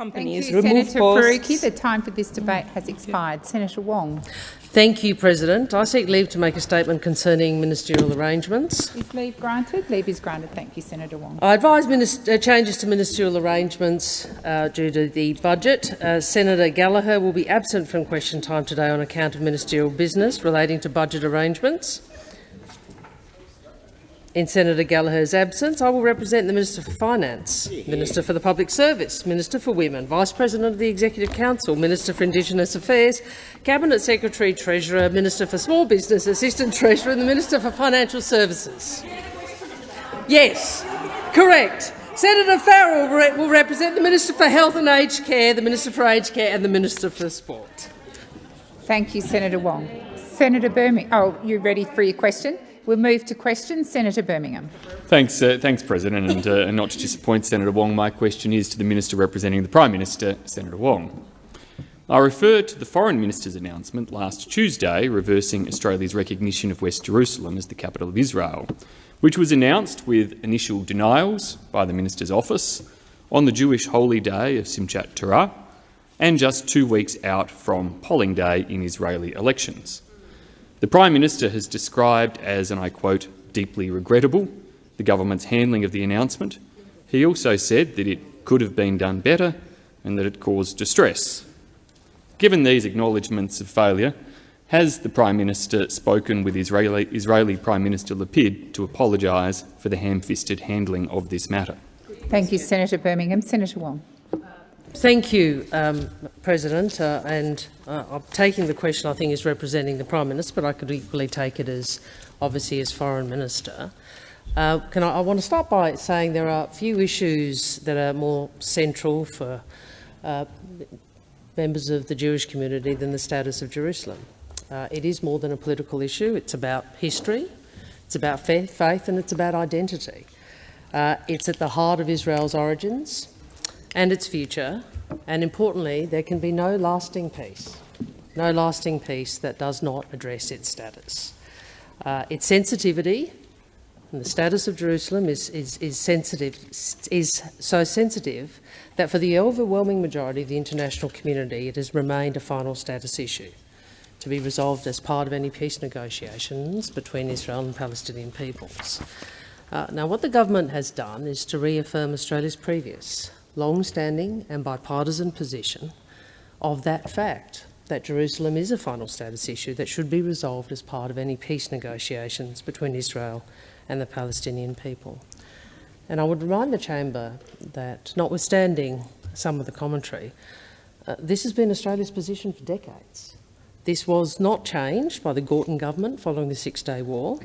companies, Thank you, remove Senator posts. Faruqi. The time for this debate has expired. Senator Wong. Thank you, President. I seek leave to make a statement concerning ministerial arrangements. Is leave granted? Leave is granted. Thank you, Senator Wong. I advise minis- uh, changes to ministerial arrangements uh, due to the budget. Uh, Senator Gallagher will be absent from question time today on account of ministerial business relating to budget arrangements. In Senator Gallagher's absence, I will represent the Minister for Finance, Minister for the Public Service, Minister for Women, Vice President of the Executive Council, Minister for Indigenous Affairs, Cabinet Secretary, Treasurer, Minister for Small Business, Assistant Treasurer and the Minister for Financial Services. Yes, correct. Senator Farrell re will represent the Minister for Health and Aged Care, the Minister for Aged Care and the Minister for Sport. Thank you, Senator Wong. Senator Birmingham. Oh, you ready for your question? We'll move to questions. Senator Birmingham. Thanks, uh, thanks, President. And, uh, and not to disappoint Senator Wong, my question is to the Minister representing the Prime Minister, Senator Wong. I refer to the Foreign Minister's announcement last Tuesday reversing Australia's recognition of West Jerusalem as the capital of Israel, which was announced with initial denials by the Minister's office on the Jewish holy day of Simchat Torah and just two weeks out from polling day in Israeli elections. The Prime Minister has described as, and I quote, deeply regrettable the government's handling of the announcement. He also said that it could have been done better and that it caused distress. Given these acknowledgements of failure, has the Prime Minister spoken with Israeli, Israeli Prime Minister Lapid to apologise for the ham-fisted handling of this matter? Thank you, Senator Birmingham. Senator Wong. Thank you, um, President. Uh, and uh, taking the question, I think, is representing the Prime Minister, but I could equally take it as, obviously, as Foreign Minister. Uh, can I, I want to start by saying there are a few issues that are more central for uh, members of the Jewish community than the status of Jerusalem. Uh, it is more than a political issue. It's about history, it's about faith, faith and it's about identity. Uh, it's at the heart of Israel's origins and its future, and importantly, there can be no lasting peace, no lasting peace that does not address its status. Uh, its sensitivity and the status of Jerusalem is, is, is, sensitive, is so sensitive that for the overwhelming majority of the international community it has remained a final status issue to be resolved as part of any peace negotiations between Israel and Palestinian peoples. Uh, now, what the government has done is to reaffirm Australia's previous long-standing and bipartisan position of that fact, that Jerusalem is a final status issue that should be resolved as part of any peace negotiations between Israel and the Palestinian people. And I would remind the chamber that, notwithstanding some of the commentary, uh, this has been Australia's position for decades. This was not changed by the Gorton government following the Six-Day War.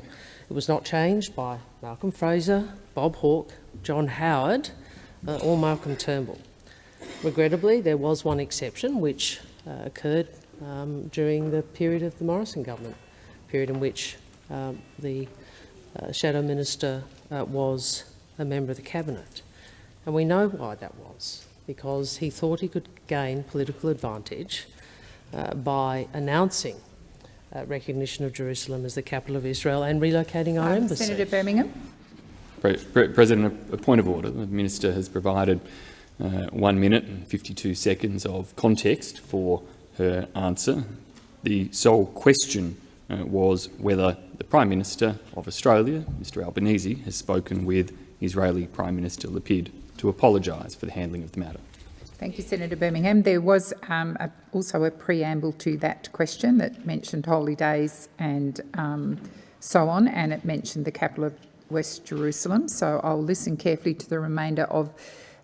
It was not changed by Malcolm Fraser, Bob Hawke, John Howard uh, or Malcolm Turnbull. Regrettably, there was one exception which uh, occurred um, during the period of the Morrison government, period in which um, the uh, Shadow Minister uh, was a member of the Cabinet. And we know why that was, because he thought he could gain political advantage uh, by announcing uh, recognition of Jerusalem as the capital of Israel and relocating our Um, embassy. Senator Birmingham. Pre Pre President, a, point of order. The Minister has provided uh, one minute and 52 seconds of context for her answer. The sole question uh, was whether the Prime Minister of Australia, Mr Albanese, has spoken with Israeli Prime Minister Lapid to apologise for the handling of the matter. Thank you, Senator Birmingham. There was um, a, also a preamble to that question that mentioned holy days and um, so on, and it mentioned the capital of West Jerusalem. So I'll listen carefully to the remainder of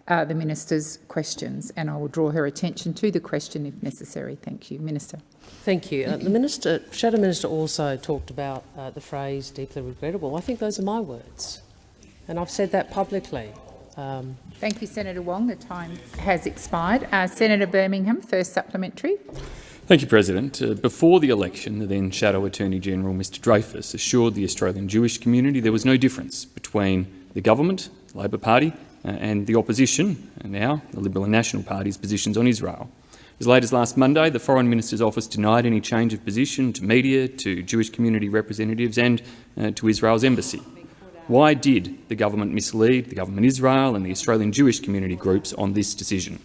uh, the minister's questions, and I will draw her attention to the question if necessary. Thank you, Minister. Thank you. Uh, the minister, Shadow Minister also talked about uh, the phrase deeply regrettable. I think those are my words, and I've said that publicly. Um, Thank you, Senator Wong. The time has expired. Uh, Senator Birmingham, first supplementary. Thank you, President. Uh, before the election, the then Shadow Attorney General, Mr Dreyfus, assured the Australian Jewish community there was no difference between the government, the Labor Party, uh, and the opposition, and now the Liberal and National Party's positions on Israel. As late as last Monday, the Foreign Minister's office denied any change of position to media, to Jewish community representatives and uh, to Israel's embassy. Why did the government mislead the government Israel and the Australian Jewish community groups on this decision?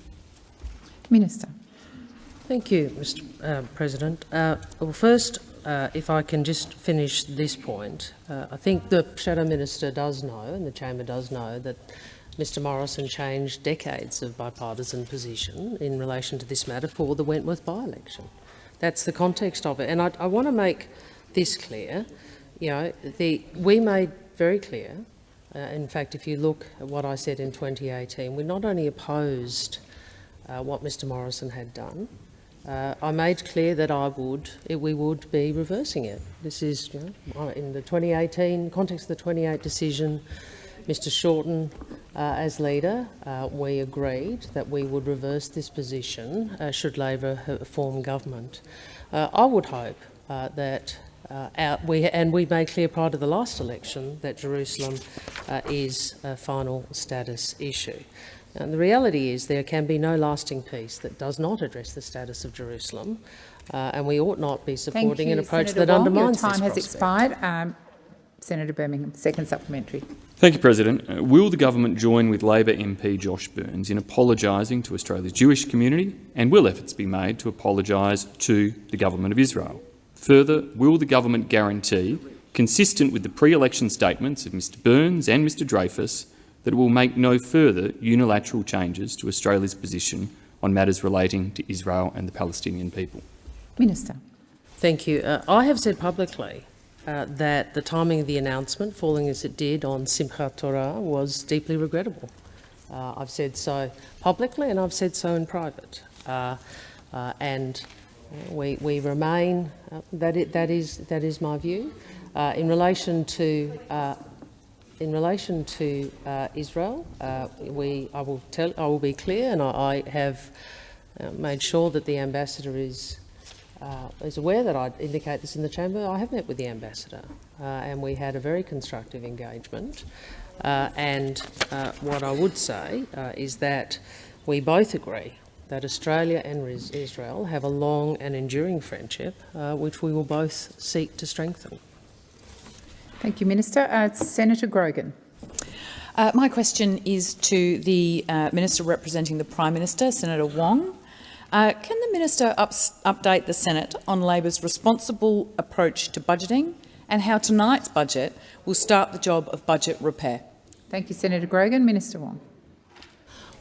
Minister. Thank you, Mr uh, President. Uh, well, first, uh, if I can just finish this point, uh, I think the Shadow Minister does know, and the Chamber does know, that Mr Morrison changed decades of bipartisan position in relation to this matter for the Wentworth by-election. That's the context of it. And I, I want to make this clear. You know, the, we made very clear, uh, in fact, if you look at what I said in 2018, we not only opposed what Mr Morrison had done, uh, I made clear that I would, we would be reversing it. This is you know, in the 2018 context of the 28 decision. Mr Shorten, uh, as leader, uh, we agreed that we would reverse this position uh, should Labor form government. Uh, I would hope uh, that uh, we, and we made clear prior to the last election that Jerusalem is a final status issue. And the reality is there can be no lasting peace that does not address the status of Jerusalem, uh, and we ought not be supporting you, an approach Senator that Wong. undermines Your time has prospect. expired. Um, Senator Birmingham, second supplementary. Thank you, President. Uh, will the government join with Labor MP Josh Burns in apologising to Australia's Jewish community, and will efforts be made to apologise to the government of Israel? Further, will the government guarantee, consistent with the pre-election statements of Mr Burns and Mr Dreyfus, that it will make no further unilateral changes to Australia's position on matters relating to Israel and the Palestinian people. Minister. Thank you. Uh, I have said publicly uh, that the timing of the announcement, falling as it did on Simchat Torah, was deeply regrettable. Uh, I've said so publicly and I've said so in private. Uh, uh, and we, we remain, uh, that, it, that, is, that is my view. in relation to in relation to uh, Israel, uh, we, I, will tell, I will be clear, and I, I have uh, made sure that the ambassador is, uh, is aware that I indicate this in the chamber. I have met with the ambassador, uh, and we had a very constructive engagement. Uh, and what I would say is that we both agree that Australia and Israel have a long and enduring friendship, which we will both seek to strengthen. Thank you, Minister. Uh, Senator Grogan. Uh, my question is to the uh, Minister representing the Prime Minister, Senator Wong. Uh, can the Minister update the Senate on Labor's responsible approach to budgeting and how tonight's budget will start the job of budget repair? Thank you, Senator Grogan. Minister Wong.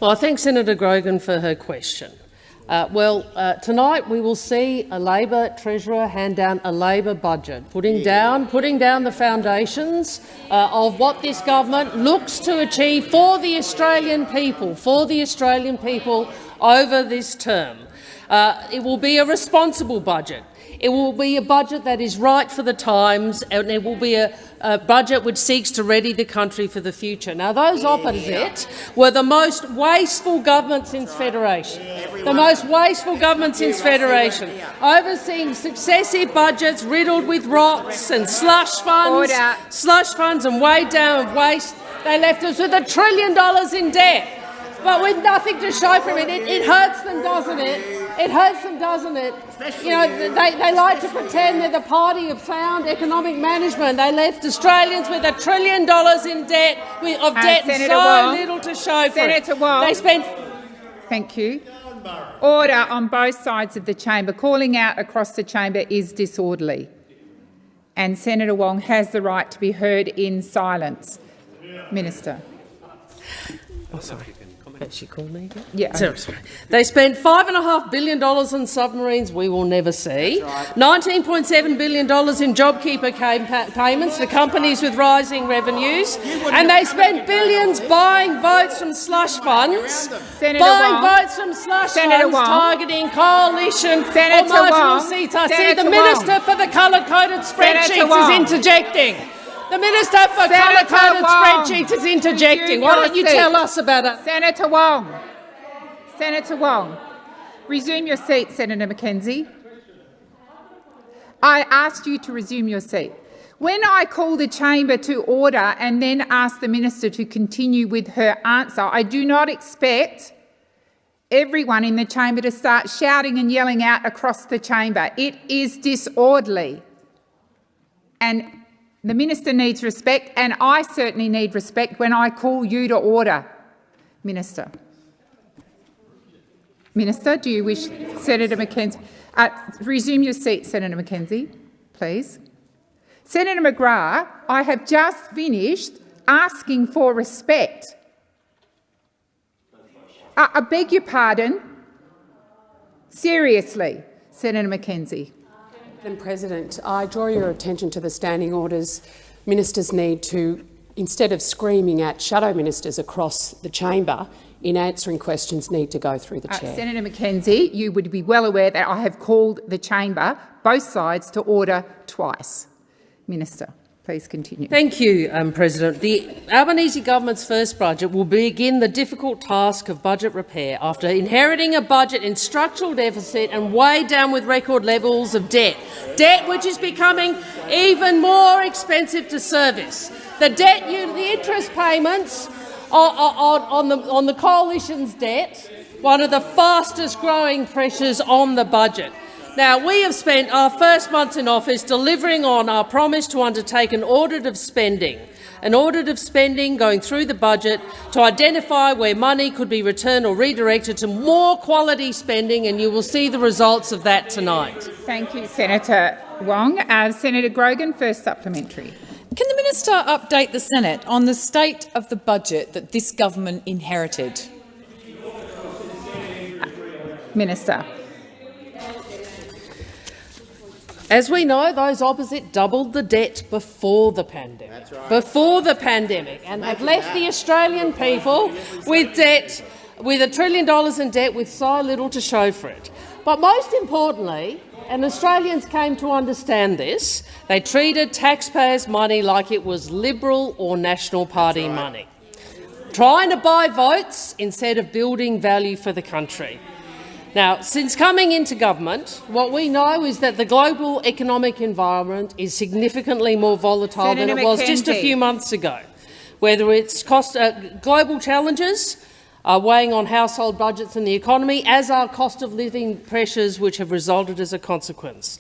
Well, I thank Senator Grogan for her question. Uh, well, uh, tonight we will see a Labor Treasurer hand down a Labor budget, putting down, putting down the foundations uh, of what this government looks to achieve for the Australian people, for the Australian people over this term. Uh, it will be a responsible budget. It will be a budget that is right for the times, and it will be a, a budget which seeks to ready the country for the future. Now, those opposite were the most wasteful government since Federation. The most wasteful government since Federation, overseeing successive budgets riddled with rots and slush funds, Order. slush funds and weighed down with waste. They left us with a trillion dollars in debt, but with nothing to show for it. It, it hurts them, doesn't it? It hurts them, doesn't it? You know, they, they like to pretend they're the party of sound economic management. They left Australians with a trillion dollars in debt, with, of Uh, debt Senator and so Wong. little to show for it. Wong. They spent Thank you. Order on both sides of the chamber. Calling out across the chamber is disorderly. And Senator Wong has the right to be heard in silence. Minister. Oh, sorry. Has she called me again? Yeah. Sorry, sorry. They spent $5.5 billion on submarines we will never see, $19.7 billion in JobKeeper came pa payments to companies with rising revenues, and they spent billions buying votes from slush funds, Senator buying Wong. votes from slush Senator funds Wong. targeting coalition Senator or marginal Wong. seats. I see Senator the Wong. Minister for the colour-coded spreadsheets is interjecting. The Minister for Senator Wong. spreadsheets is interjecting. Why don't you seat. tell us about it? Senator Wong. Senator Wong. Resume your seat, Senator McKenzie. I asked you to resume your seat. When I call the chamber to order and then ask the minister to continue with her answer, I do not expect everyone in the chamber to start shouting and yelling out across the chamber. It is disorderly. And the minister needs respect, and I certainly need respect when I call you to order, Minister. Minister, do you wish Senator McKenzie? Uh, resume your seat, Senator McKenzie, please. Senator McGrath, I have just finished asking for respect. Uh, I beg your pardon. Seriously, Senator McKenzie. Madam President, I draw your attention to the standing orders. Ministers need to, instead of screaming at shadow ministers across the chamber, in answering questions need to go through the Uh, chair. Senator McKenzie, you would be well aware that I have called the chamber, both sides, to order twice. Minister, please continue. Thank you, um, President. The Albanese government's first budget will begin the difficult task of budget repair after inheriting a budget in structural deficit and weighed down with record levels of debt, debt which is becoming even more expensive to service. The debt, you, the interest payments on, on, on, the, on the coalition's debt, one of the fastest growing pressures on the budget. Now, we have spent our first months in office delivering on our promise to undertake an audit of spending, an audit of spending going through the budget to identify where money could be returned or redirected to more quality spending, and you will see the results of that tonight. Thank you, Senator Wong. Uh, Senator Grogan, first supplementary. Can the minister update the Senate on the state of the budget that this government inherited? Minister. As we know, those opposite doubled the debt before the pandemic, right. before the pandemic, and have left the Australian people with debt, with a trillion dollars in debt, with so little to show for it. But most importantly, and Australians came to understand this, they treated taxpayers' money like it was Liberal or National Party right. money, trying to buy votes instead of building value for the country. Now, since coming into government, what we know is that the global economic environment is significantly more volatile Senator than it was McKenzie. just a few months ago. Whether it's cost, uh, global challenges are weighing on household budgets and the economy, as are cost of living pressures which have resulted as a consequence.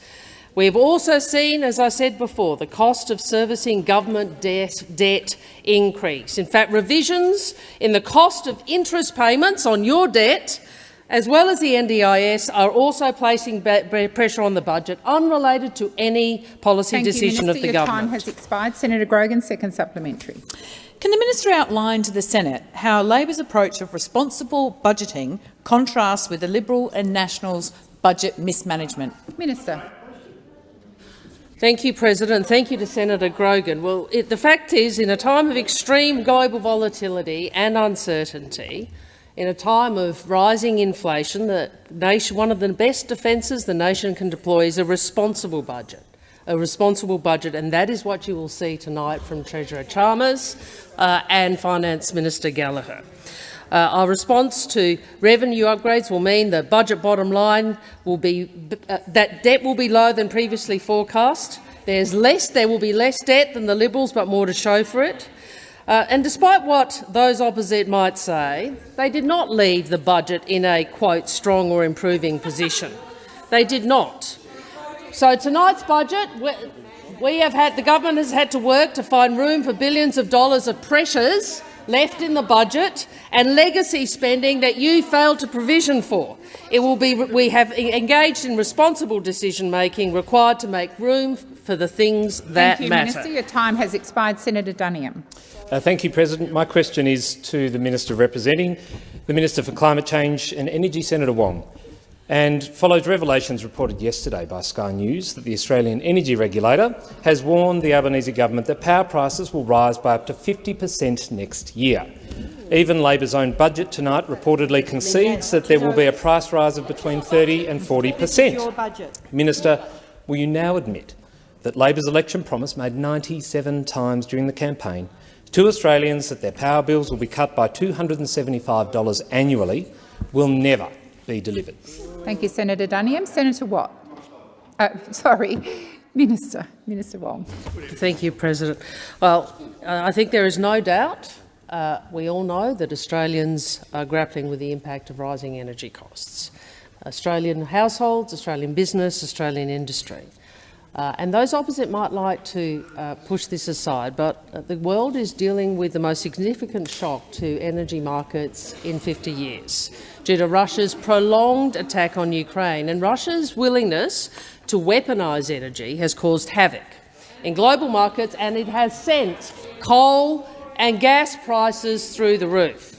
We have also seen, as I said before, the cost of servicing government debt, debt increase. In fact, revisions in the cost of interest payments on your debt as well as the NDIS, are also placing pressure on the budget, unrelated to any policy Thank decision you, Minister. of the Your government. time has expired. Senator Grogan, second supplementary. Can the minister outline to the Senate how Labor's approach of responsible budgeting contrasts with the Liberal and Nationals' budget mismanagement? Minister. Thank you, President. Thank you to Senator Grogan. Well, it, the fact is, in a time of extreme global volatility and uncertainty, in a time of rising inflation, the nation, one of the best defences the nation can deploy is a responsible budget. A responsible budget, and that is what you will see tonight from Treasurer Chalmers uh, and Finance Minister Gallagher. Uh, our response to revenue upgrades will mean the budget bottom line will be uh, that debt will be lower than previously forecast. There's less, there will be less debt than the Liberals, but more to show for it. Uh, and despite what those opposite might say, they did not leave the budget in a, quote, strong or improving position. They did not. So tonight's budget, we have had, the government has had to work to find room for billions of dollars of pressures left in the budget and legacy spending that you failed to provision for. It will be, we have engaged in responsible decision-making required to make room for the things that Thank you, matter. Minister. Your time has expired. Senator Duniam. Uh, thank you, President. My question is to the Minister representing the Minister for Climate Change and Energy, Senator Wong, and follows revelations reported yesterday by Sky News that the Australian Energy Regulator has warned the Albanese government that power prices will rise by up to 50 per cent next year. Even Labor's own budget tonight reportedly concedes that there will be a price rise of between 30 and 40 per cent. Minister, will you now admit that Labor's election promise made 97 times during the campaign to Australians that their power bills will be cut by $275 annually will never be delivered. Thank you, Senator Duniam. Senator Watt. Uh, sorry, Minister. Minister Wong. Thank you, President. Well, I think there is no doubt, uh, we all know that Australians are grappling with the impact of rising energy costs. Australian households, Australian business, Australian industry. Uh, and those opposite might like to uh, push this aside, but uh, the world is dealing with the most significant shock to energy markets in 50 years due to Russia's prolonged attack on Ukraine. And Russia's willingness to weaponise energy has caused havoc in global markets, and it has sent coal and gas prices through the roof.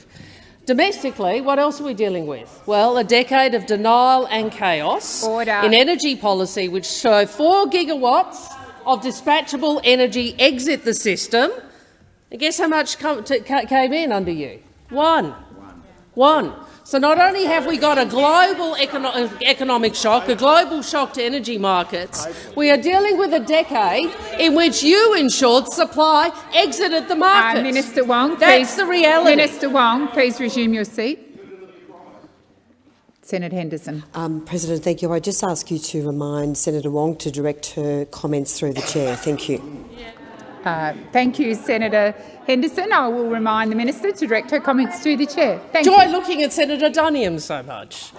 Domestically, what else are we dealing with? Well, a decade of denial and chaos Order. in energy policy, which saw four gigawatts of dispatchable energy exit the system. And guess how much came in under you? One. One. One. So not only have we got a global econo economic shock, a global shock to energy markets, we are dealing with a decade in which you ensured supply exited the market. Uh, Minister Wong, That's please, the reality. Minister Wong, please resume your seat. Senator Henderson. Um, President, thank you. I just ask you to remind Senator Wong to direct her comments through the chair. Thank you. Uh, thank you, Senator Henderson. I will remind the minister to direct her comments to the chair. Thank Joy you. looking at Senator Duniam so much.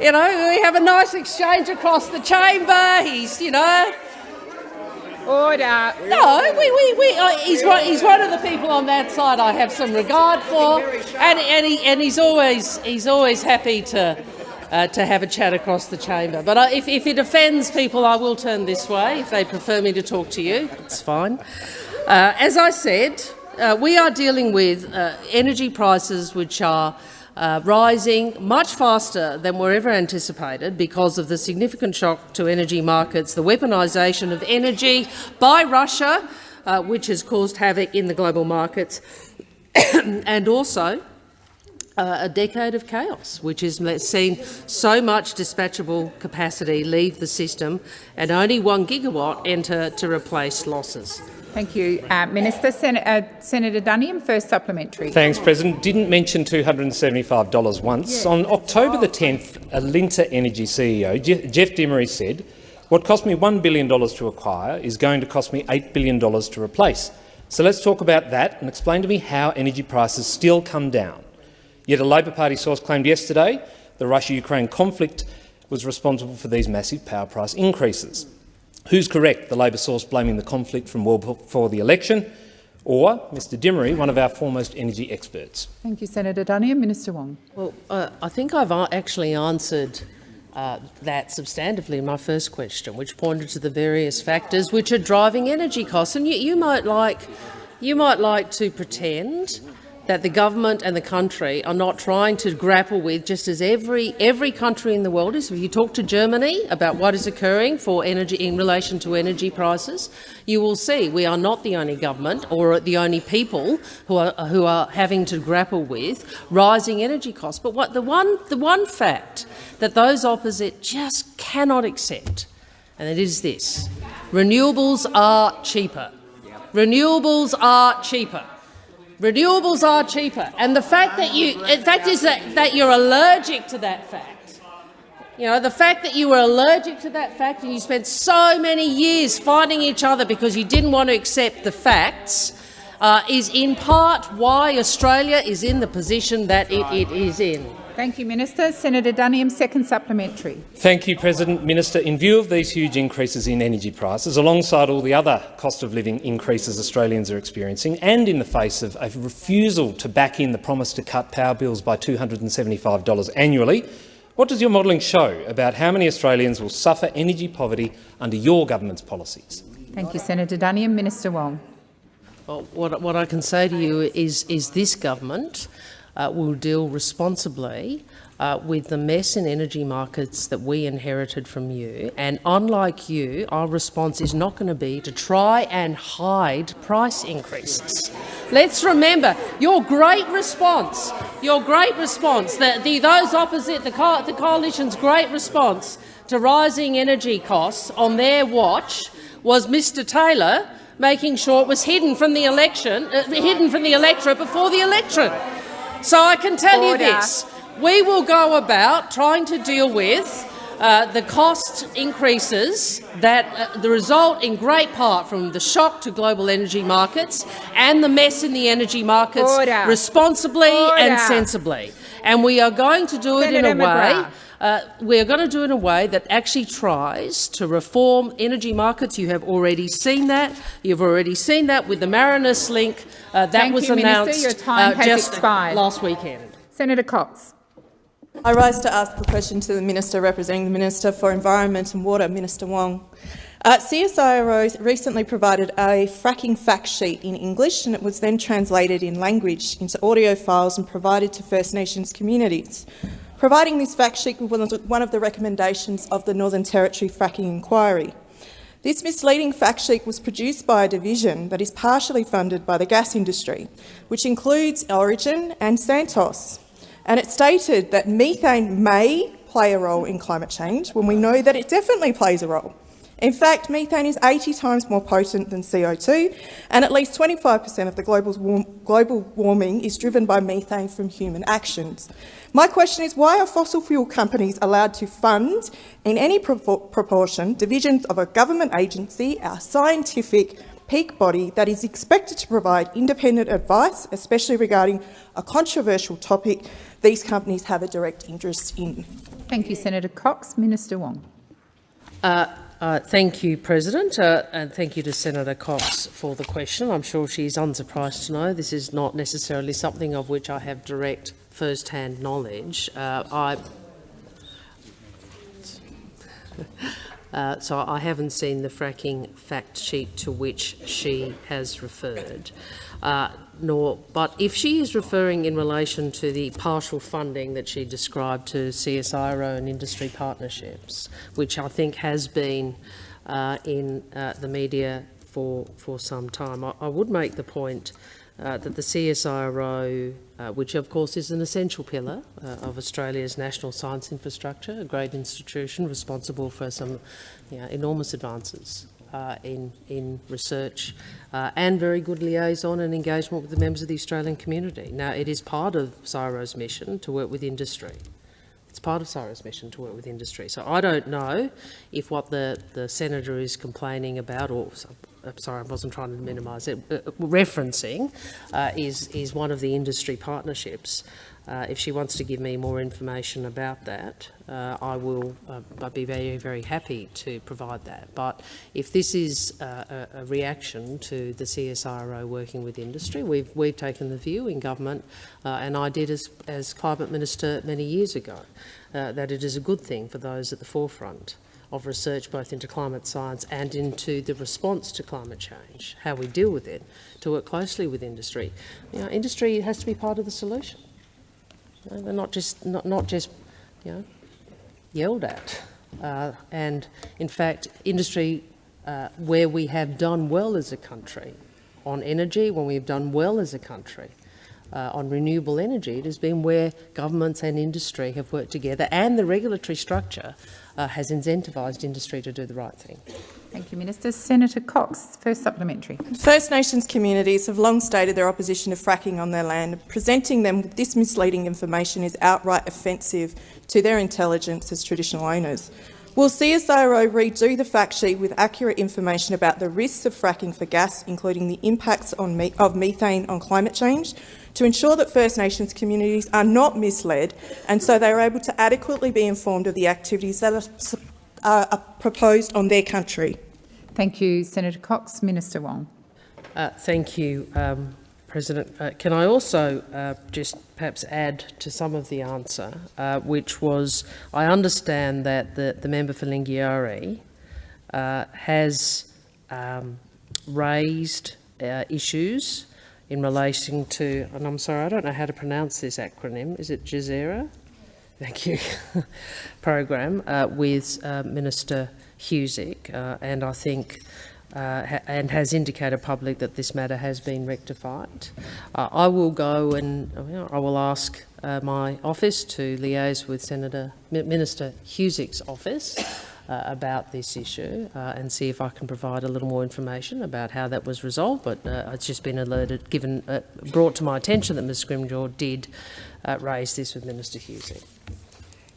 You know, we have a nice exchange across the chamber. He's, you know, Order. No, we, we, we, uh, he's, one, he's one of the people on that side I have some regard for, and, and, he, and he's, always, he's always happy to, uh, to have a chat across the chamber. But uh, if, if it offends people, I will turn this way. If they prefer me to talk to you, it's fine. Uh, as I said, uh, we are dealing with uh, energy prices which are uh, rising much faster than were ever anticipated because of the significant shock to energy markets, the weaponisation of energy by Russia, uh, which has caused havoc in the global markets, and also uh, a decade of chaos, which has seen so much dispatchable capacity leave the system and only one gigawatt enter to replace losses. Thank you, uh, Minister. Sen uh, Senator Duniam, first supplementary. Thanks, President. Didn't mention $275 once. On October the 10th, Alinta Energy CEO Jeff Dimery said, what cost me $1 billion to acquire is going to cost me $8 billion to replace. So let's talk about that and explain to me how energy prices still come down. Yet a Labor Party source claimed yesterday the Russia-Ukraine conflict was responsible for these massive power price increases. Who's correct, the Labor source blaming the conflict from well before the election, or Mr Dimery, one of our foremost energy experts? Thank you, Senator Duniam. Minister Wong. Well, uh, I think I've actually answered uh, that substantively in my first question, which pointed to the various factors which are driving energy costs. And you, you might like, you might like to pretend that the government and the country are not trying to grapple with, just as every every country in the world is. If you talk to Germany about what is occurring for energy in relation to energy prices, you will see we are not the only government or the only people who are who are having to grapple with rising energy costs. But what the one the one fact that those opposite just cannot accept, and it is this: renewables are cheaper. Renewables are cheaper. Renewables are cheaper, and the fact that you, in fact, is that, that you're allergic to that fact. You know, the fact that you were allergic to that fact and you spent so many years fighting each other because you didn't want to accept the facts uh, is in part why Australia is in the position that it, it is in. Thank you, Minister. Senator Duniam, second supplementary. Thank you, President. Minister, in view of these huge increases in energy prices, alongside all the other cost of living increases Australians are experiencing, and in the face of a refusal to back in the promise to cut power bills by $275 annually, what does your modelling show about how many Australians will suffer energy poverty under your government's policies? Thank you, Senator Duniam. Minister Wong. Well, what, what I can say to you is, is this government uh, will deal responsibly uh, with the mess in energy markets that we inherited from you. And unlike you, our response is not going to be to try and hide price increases. Let's remember your great response, your great response, the, the, those opposite, the, co the coalition's great response to rising energy costs on their watch was Mr Taylor making sure it was hidden from the election, uh, hidden from the electorate before the electorate. So I can tell Order. you this, we will go about trying to deal with uh, the cost increases that uh, the result in great part from the shock to global energy markets and the mess in the energy markets Order. responsibly Order. and sensibly. And we are going to do Senator it in a McGrath. Way uh, we're going to do it in a way that actually tries to reform energy markets. You have already seen that. You've already seen that with the Marinus link. Uh, that Thank was you, Minister. announced Your time uh, has just expired. last weekend. Senator Cox. I rise to ask the question to the Minister representing the Minister for Environment and Water, Minister Wong. Uh, CSIRO recently provided a fracking fact sheet in English and it was then translated in language into audio files and provided to First Nations communities. Providing this fact sheet was one of the recommendations of the Northern Territory Fracking Inquiry. This misleading fact sheet was produced by a division that is partially funded by the gas industry, which includes Origin and Santos. And it stated that methane may play a role in climate change when we know that it definitely plays a role. In fact, methane is 80 times more potent than CO2, and at least 25 per cent of the global warming is driven by methane from human actions. My question is, why are fossil fuel companies allowed to fund, in any pro proportion, divisions of a government agency, our scientific peak body that is expected to provide independent advice, especially regarding a controversial topic these companies have a direct interest in? Thank you, Senator Cox. Minister Wong. Uh, uh, thank you, President, uh, and thank you to Senator Cox for the question. I'm sure she's unsurprised to know this is not necessarily something of which I have direct first-hand knowledge. Uh, I, uh, so I haven't seen the fracking fact sheet to which she has referred. Uh, nor, but if she is referring in relation to the partial funding that she described to CSIRO and industry partnerships, which I think has been uh, in uh, the media for, for some time, I, I would make the point uh, that the CSIRO, uh, which of course is an essential pillar uh, of Australia's national science infrastructure, a great institution responsible for some you know, enormous advances uh, in, in research uh, and very good liaison and engagement with the members of the Australian community. Now, it is part of CSIRO's mission to work with industry. It's part of CSIRO's mission to work with industry. So I don't know if what the, the senator is complaining about, or I'm sorry, I wasn't trying to minimise it, uh, referencing uh, is, is one of the industry partnerships. Uh, if she wants to give me more information about that, uh, I will uh, I'd be very, very happy to provide that. But if this is uh, a, a, reaction to the CSIRO working with industry, we've, we've taken the view in government, uh, and I did as, as Climate Minister many years ago, uh, that it is a good thing for those at the forefront of research both into climate science and into the response to climate change, how we deal with it, to work closely with industry. You know, industry has to be part of the solution. You know, they're not just not, not just you know yelled at. Uh, and in fact, industry uh, where we have done well as a country on energy, when we've done well as a country uh, on renewable energy, it has been where governments and industry have worked together and the regulatory structure uh, has incentivised industry to do the right thing. Thank you, Minister. Senator Cox, first supplementary. First Nations communities have long stated their opposition to fracking on their land. Presenting them with this misleading information is outright offensive to their intelligence as traditional owners. Will CSIRO redo the fact sheet with accurate information about the risks of fracking for gas, including the impacts me of methane on climate change, to ensure that First Nations communities are not misled and so they are able to adequately be informed of the activities that are, uh, are proposed on their country? Thank you, Senator Cox. Minister Wong. Uh, thank you, um, President. Uh, can I also uh, just perhaps add to some of the answer, uh, which was I understand that the, the member for Lingiari uh, has um, raised uh, issues in relation to, and I'm sorry, I don't know how to pronounce this acronym. Is it Jazeera? Thank you. program uh, with Minister Husic, and I think uh, ha and has indicated public that this matter has been rectified. Uh, I will go and uh, I will ask uh, my office to liaise with Senator Minister Husic's office uh, about this issue uh, and see if I can provide a little more information about how that was resolved. But it's just been alerted, given, brought to my attention that Ms Scrimgour did raise this with Minister Husic.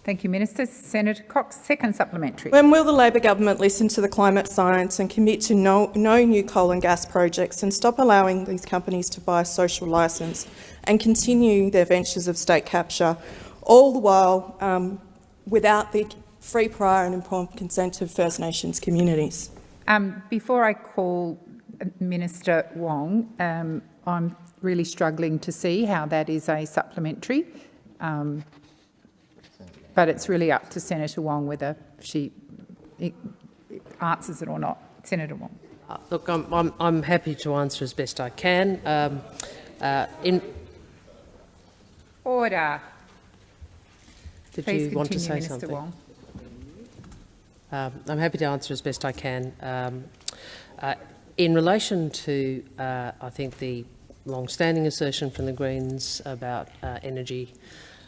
Thank you, Minister. Senator Cox, second supplementary. When will the Labor government listen to the climate science and commit to no, no new coal and gas projects and stop allowing these companies to buy a social licence and continue their ventures of state capture, all the while um, without the free, prior and informed consent of First Nations communities. Um, before I call Minister Wong, um, I'm really struggling to see how that is a supplementary. Um, but it's really up to Senator Wong whether she answers it or not. Senator Wong. Uh, look, I'm, I'm, I'm, happy to answer as best I can. Um, uh, in Order. Did Please you want to say Minister something? Wong. Um, I'm happy to answer as best I can. Um, uh, in relation to, uh, I think, the long-standing assertion from the Greens about uh, energy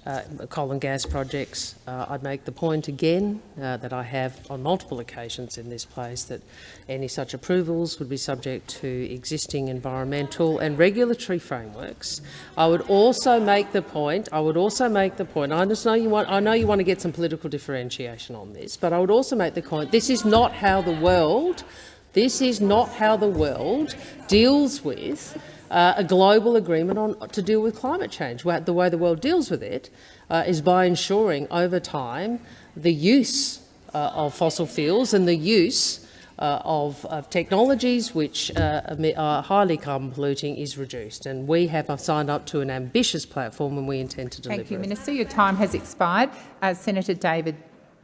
uh, coal and gas projects. Uh, I'd make the point again uh, that I have on multiple occasions in this place that any such approvals would be subject to existing environmental and regulatory frameworks. I would also make the point. I would also make the point. I just know you want. I know you want to get some political differentiation on this, but I would also make the point. This is not how the world. This is not how the world deals with uh, a global agreement on, to deal with climate change. The way the world deals with it uh, is by ensuring over time the use uh, of fossil fuels and the use uh, of, of, technologies which uh, are highly carbon polluting is reduced. And we have signed up to an ambitious platform and we intend to deliver Thank you, it. Minister. Your time has expired. Uh, Senator David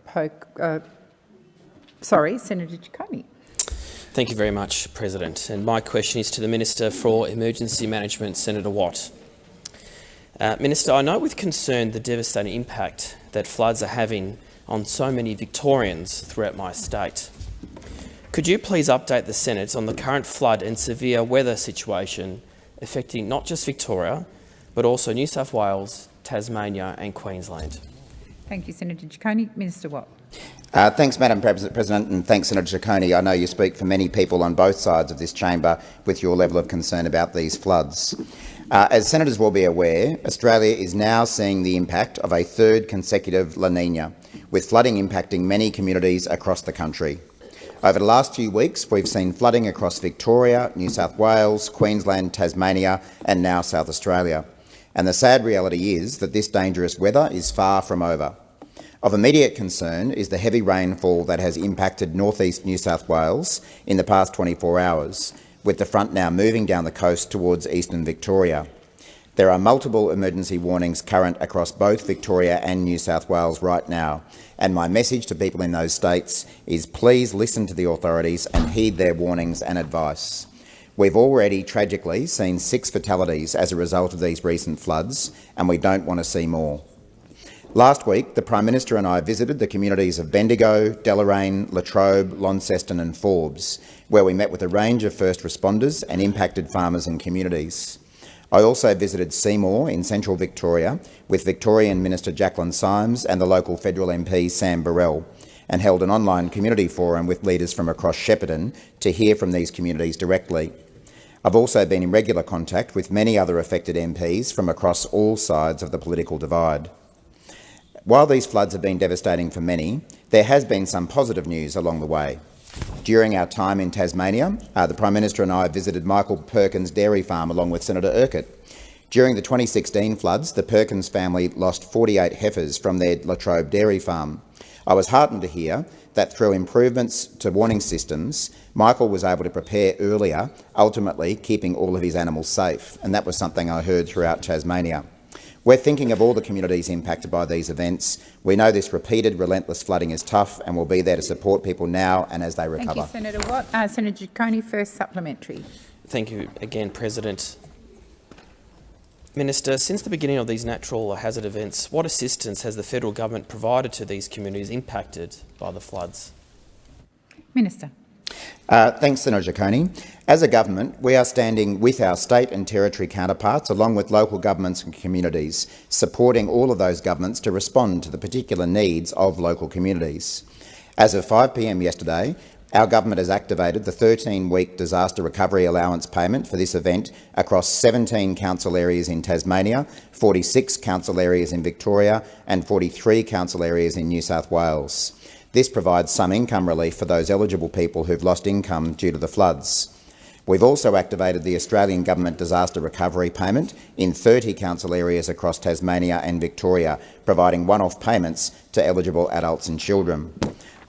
Poke, sorry, Senator Ciccone. Thank you very much, President. And my question is to the Minister for Emergency Management, Senator Watt. Uh, Minister, I note with concern the devastating impact that floods are having on so many Victorians throughout my state. Could you please update the Senate on the current flood and severe weather situation affecting not just Victoria, but also New South Wales, Tasmania and Queensland? Thank you, Senator Ciccone. Minister Watt. Uh, thanks, Madam President, and thanks, Senator Ciccone. I know you speak for many people on both sides of this chamber with your level of concern about these floods. Uh, as senators will be aware, Australia is now seeing the impact of a third consecutive La Nina, with flooding impacting many communities across the country. Over the last few weeks, we've seen flooding across Victoria, New South Wales, Queensland, Tasmania and now South Australia. And the sad reality is that this dangerous weather is far from over. Of immediate concern is the heavy rainfall that has impacted northeast New South Wales in the past 24 hours, with the front now moving down the coast towards eastern Victoria. There are multiple emergency warnings current across both Victoria and New South Wales right now, and my message to people in those states is please listen to the authorities and heed their warnings and advice. We've already tragically seen six fatalities as a result of these recent floods, and we don't want to see more. Last week, the Prime Minister and I visited the communities of Bendigo, Deloraine, Latrobe, Launceston and Forbes, where we met with a range of first responders and impacted farmers and communities. I also visited Seymour in central Victoria with Victorian Minister Jaclyn Symes and the local federal MP Sam Birrell and held an online community forum with leaders from across Shepparton to hear from these communities directly. I've also been in regular contact with many other affected MPs from across all sides of the political divide. While these floods have been devastating for many, there has been some positive news along the way. During our time in Tasmania, uh, the Prime Minister and I visited Michael Perkins' dairy farm along with Senator Urquhart. During the 2016 floods, the Perkins family lost 48 heifers from their Latrobe dairy farm. I was heartened to hear that through improvements to warning systems, Michael was able to prepare earlier, ultimately keeping all of his animals safe, and that was something I heard throughout Tasmania. We're thinking of all the communities impacted by these events. We know this repeated, relentless flooding is tough and we'll be there to support people now and as they recover. Thank you, Senator Watt. Uh, Senator Ciccone, first supplementary. Thank you again, President. Minister, since the beginning of these natural hazard events, what assistance has the federal government provided to these communities impacted by the floods? Minister. Uh, thanks, Senator Ciccone. As a government, we are standing with our state and territory counterparts, along with local governments and communities, supporting all of those governments to respond to the particular needs of local communities. As of 5pm yesterday, our government has activated the 13-week disaster recovery allowance payment for this event across 17 council areas in Tasmania, 46 council areas in Victoria and 43 council areas in New South Wales. This provides some income relief for those eligible people who've lost income due to the floods. We've also activated the Australian Government Disaster Recovery Payment in 30 council areas across Tasmania and Victoria, providing one-off payments to eligible adults and children.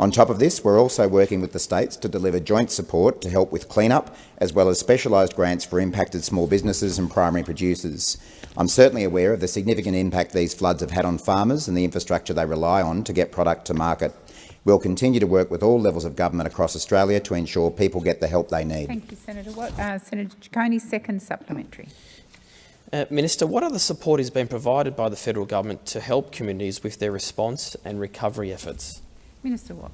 On top of this, we're also working with the states to deliver joint support to help with clean-up, as well as specialised grants for impacted small businesses and primary producers. I'm certainly aware of the significant impact these floods have had on farmers and the infrastructure they rely on to get product to market. We'll continue to work with all levels of government across Australia to ensure people get the help they need. Thank you, Senator Watt. Uh, Senator Ciccone, second supplementary. Uh, Minister, what other support is being provided by the federal government to help communities with their response and recovery efforts? Minister Watt.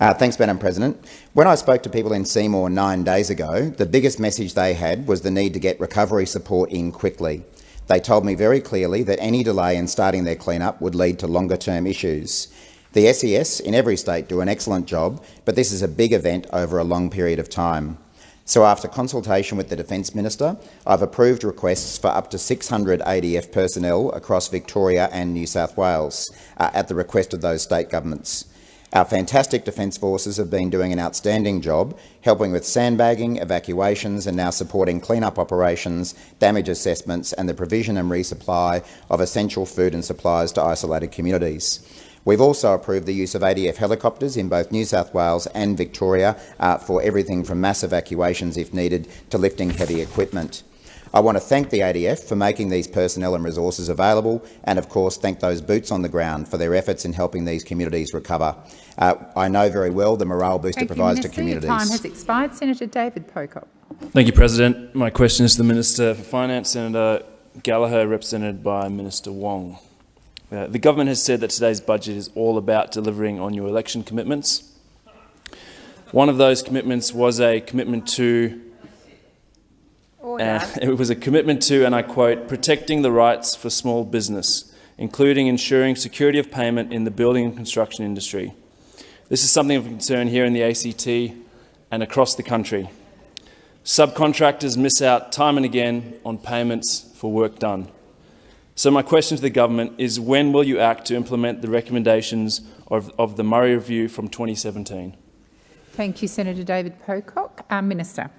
Uh, thanks, Madam President. When I spoke to people in Seymour nine days ago, the biggest message they had was the need to get recovery support in quickly. They told me very clearly that any delay in starting their clean-up would lead to longer-term issues. The SES in every state do an excellent job, but this is a big event over a long period of time. So after consultation with the Defence Minister, I've approved requests for up to 600 ADF personnel across Victoria and New South Wales uh, at the request of those state governments. Our fantastic Defence Forces have been doing an outstanding job, helping with sandbagging, evacuations and now supporting clean-up operations, damage assessments and the provision and resupply of essential food and supplies to isolated communities. We've also approved the use of ADF helicopters in both New South Wales and Victoria uh, for everything from mass evacuations if needed to lifting heavy equipment. I want to thank the ADF for making these personnel and resources available and, of course, thank those boots on the ground for their efforts in helping these communities recover. Uh, I know very well the morale booster Thank provides you, Minister. to communities. Your time has expired. Senator David Pocock. Thank you, President. My question is to the Minister for Finance, Senator Gallagher, represented by Minister Wong. Uh, the government has said that today's budget is all about delivering on your election commitments. One of those commitments was a commitment to uh, it was a commitment to, and I quote, protecting the rights for small business, including ensuring security of payment in the building and construction industry. This is something of concern here in the ACT and across the country. Subcontractors miss out time and again on payments for work done. So my question to the government is when will you act to implement the recommendations of, of the Murray Review from 2017? Thank you, Senator David Pocock. Uh, Minister.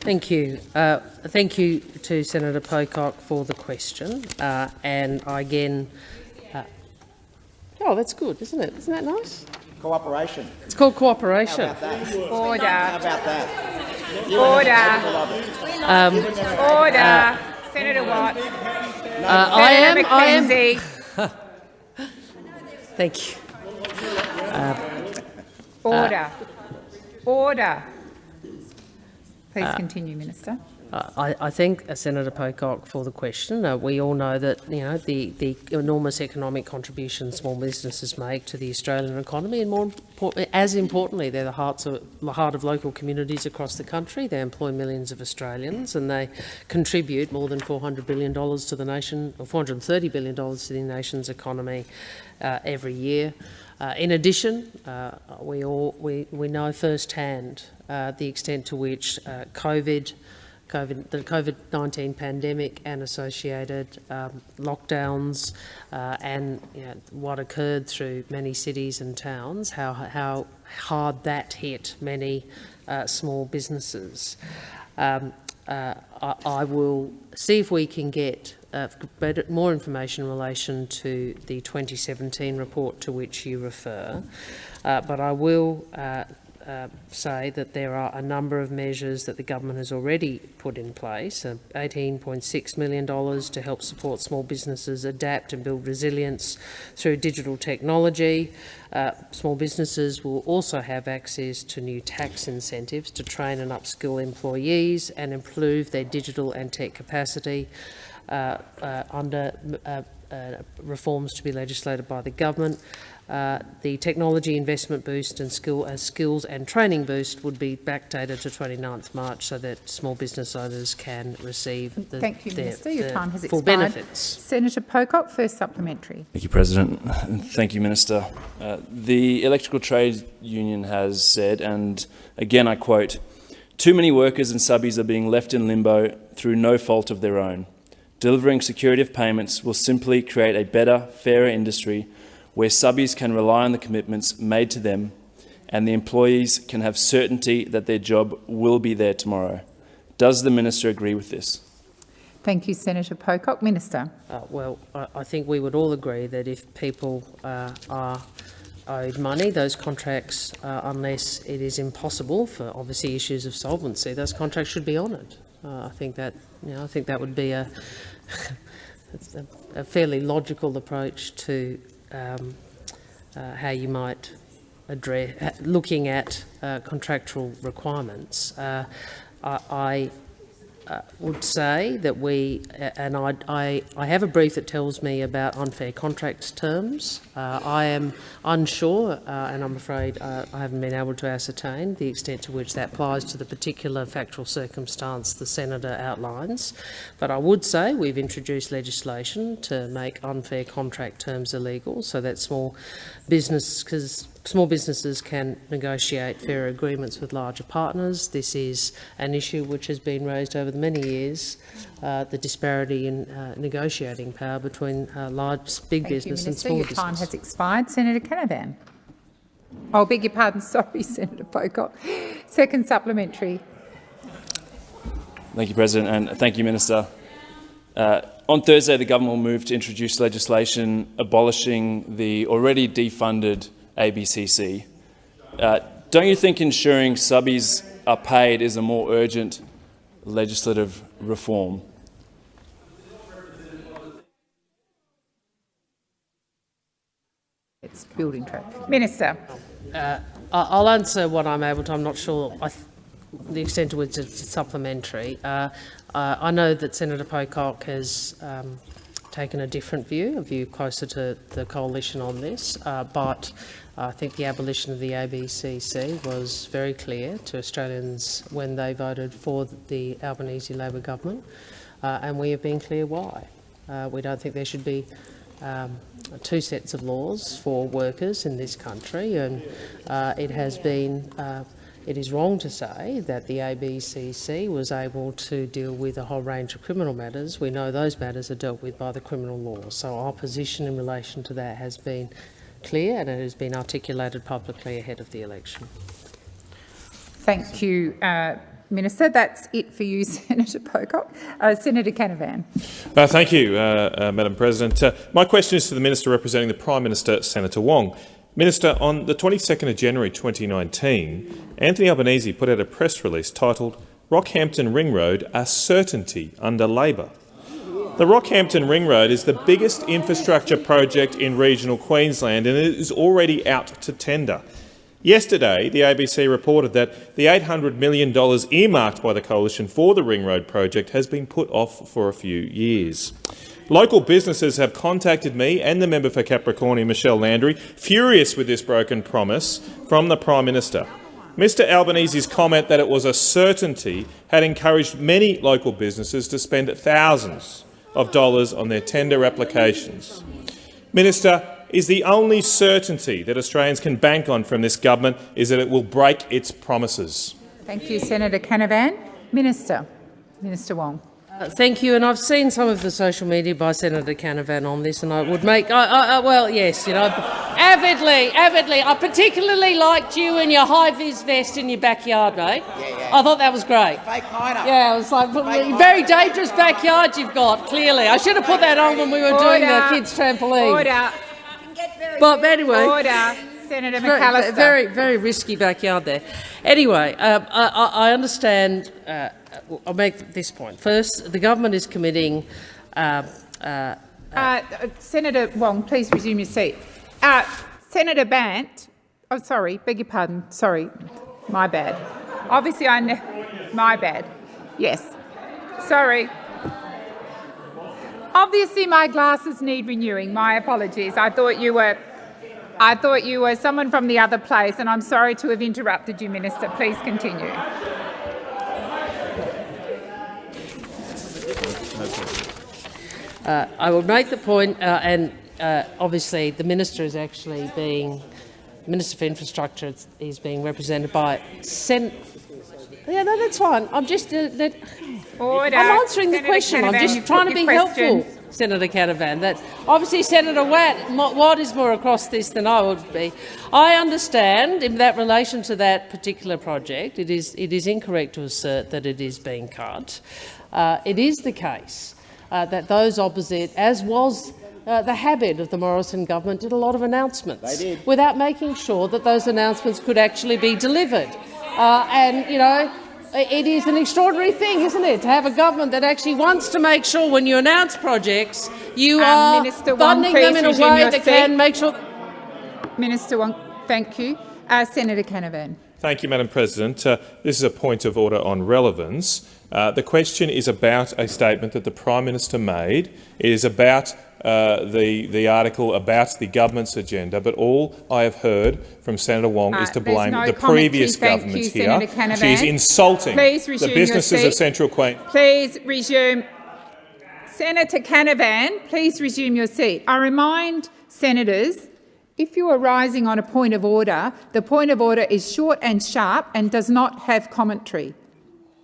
Thank you. Uh, thank you to Senator Pocock for the question. Uh, and I again, uh, oh, that's good, isn't it? Isn't that nice? Cooperation. It's called cooperation. Order. How about that? Order. Um, Order. Senator Watt. Uh, I am. I am. Thank you. Order. Order. Please continue, Minister. I, I thank uh, Senator Pocock for the question. Uh, we all know that you know the, the enormous economic contribution small businesses make to the Australian economy, and more as importantly, they're the hearts of the heart of local communities across the country. They employ millions of Australians, and they contribute more than 400 billion dollars to the nation, or 430 billion dollars to the nation's economy uh, every year. Uh, in addition, uh, we all we, we know firsthand uh, the extent to which COVID COVID, the COVID-19 pandemic and associated um, lockdowns uh, and you know, what occurred through many cities and towns, how, how hard that hit many uh, small businesses. Um, uh, I, I, will see if we can get uh, better, more information in relation to the 2017 report to which you refer, uh, but I will uh, uh, say that there are a number of measures that the government has already put in place, uh, $18.6 million to help support small businesses adapt and build resilience through digital technology. Uh, small businesses will also have access to new tax incentives to train and upskill employees and improve their digital and tech capacity uh, uh, under reforms to be legislated by the government. Uh, the technology investment boost and skill, uh, skills and training boost would be backdated to 29th March so that small business owners can receive the, Thank you, their, Minister. Your time has full expired. benefits. Senator Pocock, first supplementary. Thank you, President. Thank you, Minister. Uh, the Electrical Trade Union has said, and again I quote, too many workers and subbies are being left in limbo through no fault of their own. Delivering security of payments will simply create a better, fairer industry where subbies can rely on the commitments made to them and the employees can have certainty that their job will be there tomorrow. Does the minister agree with this? Thank you, Senator Pocock. Minister. Uh, well, I, I think we would all agree that if people uh, are owed money, those contracts, uh, unless it is impossible for obviously issues of solvency, those contracts should be honoured. Uh, I think that you know, I think that would be a, a, a fairly logical approach to um, uh, how you might address looking at uh, contractual requirements. Uh, I, I uh, would say that we, and I, I, I, have a brief that tells me about unfair contract terms. Uh, I am unsure, uh, and I'm afraid uh, I haven't been able to ascertain the extent to which that applies to the particular factual circumstance the senator outlines. But I would say we've introduced legislation to make unfair contract terms illegal, so that small business, because Small businesses can negotiate fairer agreements with larger partners. This is an issue which has been raised over the many years, uh, the disparity in uh, negotiating power between uh, large, big Thank business you, and small Your business. time has expired. Senator Canavan. Oh, beg your pardon. Sorry, Senator Pocock. Second supplementary. Thank you, President, and thank you, Minister. Uh, on Thursday, the government will move to introduce legislation abolishing the already defunded ABCC. Uh, don't you think ensuring subbies are paid is a more urgent legislative reform? It's building trade. Minister. Uh, I'll answer what I'm able to. I'm not sure the extent to which it's supplementary. Uh, uh, I know that Senator Pocock has um, taken a different view, a view closer to the coalition on this, uh, but I think the abolition of the ABCC was very clear to Australians when they voted for the Albanese Labor government, uh, and we have been clear why. Uh, we don't think there should be um, two sets of laws for workers in this country, and uh, it has been uh, it is wrong to say that the ABCC was able to deal with a whole range of criminal matters. We know those matters are dealt with by the criminal law. So our position in relation to that has been clear and it has been articulated publicly ahead of the election. Thank you, uh, Minister. That's it for you, Senator Pocock. Uh, Senator Canavan. Uh, thank you, uh, uh, Madam President. Uh, my question is to the Minister representing the Prime Minister, Senator Wong. Minister, on the 22nd of January 2019, Anthony Albanese put out a press release titled Rockhampton Ring Road a certainty under Labor. The Rockhampton Ring Road is the biggest infrastructure project in regional Queensland and it is already out to tender. Yesterday, the ABC reported that the $800 million earmarked by the Coalition for the Ring Road project has been put off for a few years. Local businesses have contacted me and the member for Capricornia, Michelle Landry, furious with this broken promise from the Prime Minister. Mr Albanese's comment that it was a certainty had encouraged many local businesses to spend thousands of dollars on their tender applications. Minister, is the only certainty that Australians can bank on from this government is that it will break its promises. Thank you, Senator Canavan. Minister. Minister Wong. Uh, thank you, and I've seen some of the social media by Senator Canavan on this, and I would make, I, I, well, yes, you know, avidly, avidly. I particularly liked you in your high-vis vest in your backyard, mate. Yeah, yeah. I thought that was great. Fake miner. Yeah, it was like Fake very dangerous backyard you've got. Clearly, I should have put that on when we were Order. doing the kids' trampoline. Order. But anyway. Order. Senator McAllister. Very, very risky backyard there. Anyway, um, I, I, understand. Uh, I'll make this point. First, the government is committing. Uh, uh, uh, Senator Wong, please resume your seat. Uh, Senator Bant, oh sorry, beg your pardon, sorry, my bad. Obviously, I my bad. Yes, sorry. Obviously, my glasses need renewing. My apologies. I thought you were. I thought you were someone from the other place, and I'm sorry to have interrupted you, Minister. Please continue. Uh, I will make the point, uh, and uh, obviously the minister is actually being Minister for Infrastructure is being represented by Sen. Yeah, no, that's fine. I'm just uh, that. I'm answering Senator the question. Canavan, I'm just trying to be question. helpful. Senator Canavan. That obviously Senator Watt, Watt is more across this than I would be. I understand in that relation to that particular project, it is it is incorrect to assert that it is being cut. Uh, it is the case uh, that those opposite, as was uh, the habit of the Morrison government, did a lot of announcements without making sure that those announcements could actually be delivered. Uh, and you know, it is an extraordinary thing, isn't it, to have a government that actually wants to make sure when you announce projects, you Um, are Minister Wong, funding them in a way that seat. can make sure. Minister Wong, thank you. Uh, Senator Canavan. Thank you, Madam President. Uh, this is a point of order on relevance. Uh, the question is about a statement that the Prime Minister made. It is about uh, the, the article about the government's agenda, but all I have heard from Senator Wong is Uh, to blame no the previous government you, here. She is insulting the businesses of. Central Queen. Please resume. Senator Canavan, please resume your seat. I remind senators, if you are rising on a point of order, the point of order is short and sharp and does not have commentary.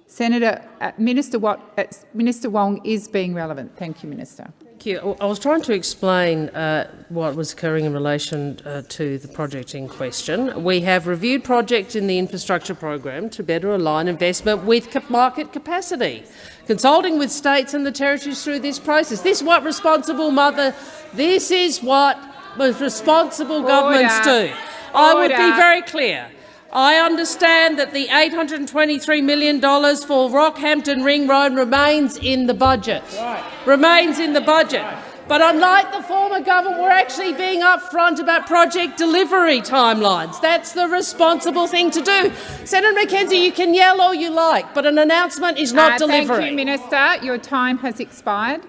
Senator uh, Minister, Watt, uh, Minister Wong is being relevant. Thank you, Minister. Thank you. I was trying to explain uh, what was occurring in relation uh, to the project in question. We have reviewed projects in the infrastructure program to better align investment with market capacity, consulting with states and the territories through this process. This is what responsible mother. This is what responsible governments Order. do. I would be very clear. I understand that the $823 million for Rockhampton Ring Road remains in the budget. Remains in the budget. But unlike the former government, we're actually being upfront about project delivery timelines. That's the responsible thing to do. Senator McKenzie, you can yell all you like, but an announcement is not Uh, delivery. Thank you, Minister. Your time has expired.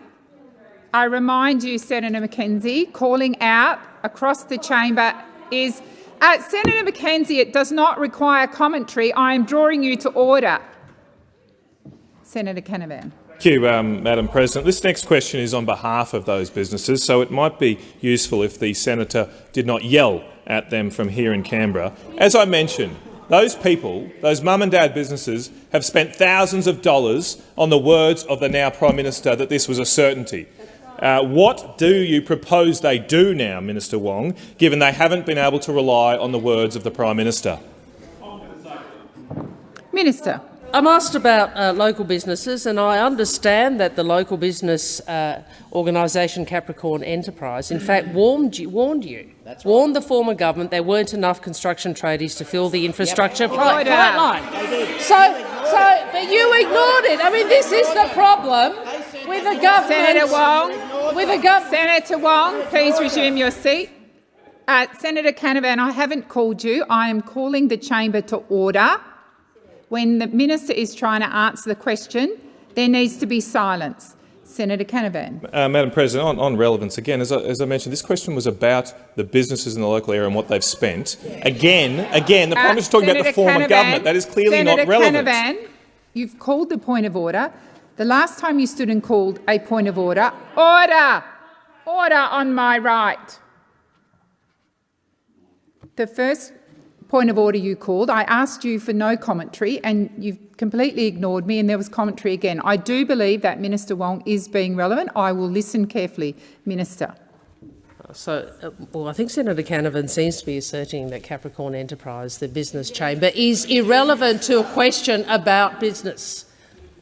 I remind you, Senator McKenzie, calling out across the chamber is uh, Senator McKenzie. It does not require commentary. I am drawing you to order. Senator Canavan. Thank you, um, Madam President. This next question is on behalf of those businesses, so it might be useful if the senator did not yell at them from here in Canberra. As I mentioned, those people, those mum and dad businesses, have spent thousands of dollars on the words of the now Prime Minister that this was a certainty. Uh, what do you propose they do now, Minister Wong, given they haven't been able to rely on the words of the Prime Minister? Minister. I'm asked about uh, local businesses, and I understand that the local business uh, organisation Capricorn Enterprise, in fact, warned you, warned you, warned the former government there weren't enough construction tradies to fill the infrastructure pi- pipeline. So, so, but you ignored it. I mean, this is the problem with the government. Senator Wong. With the government. Senator Wong, please resume your seat. Uh, Senator Canavan, I haven't called you. I am calling the chamber to order. When the minister is trying to answer the question, there needs to be silence. Senator Canavan. Uh, Madam President, on, on relevance again, as I, as I mentioned, this question was about the businesses in the local area and what they've spent. Again, again, the Prime Uh, Minister is talking about the Senator former Canavan, government. That is clearly Senator not relevant. Canavan, you've called the point of order. The last time you stood and called a point of order, order, order on my right. The first point of order you called, I asked you for no commentary and you've completely ignored me and there was commentary again. I do believe that Minister Wong is being relevant. I will listen carefully. Minister. So, uh, well, I think Senator Canavan seems to be asserting that Capricorn Enterprise, the business chamber, is irrelevant to a question about business.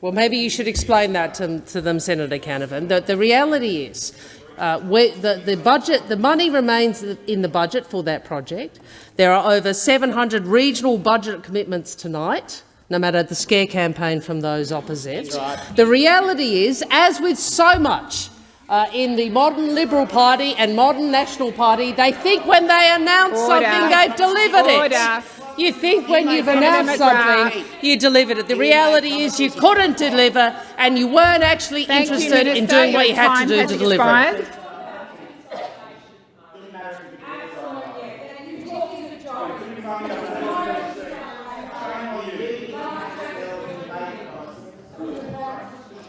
Well, maybe you should explain that to, to them, Senator Canavan. The, the reality is, uh, where the, the budget, the money remains in the budget for that project. There are over 700 regional budget commitments tonight, no matter the scare campaign from those opposite. The reality is, as with so much uh, in the modern Liberal Party and modern National Party, they think when they announce Order. something, they've delivered Order. it. You think when you've Senator announced something, you delivered it. The reality is you couldn't deliver and you weren't actually Thank you, interested in doing what you had to do to deliver it. expired.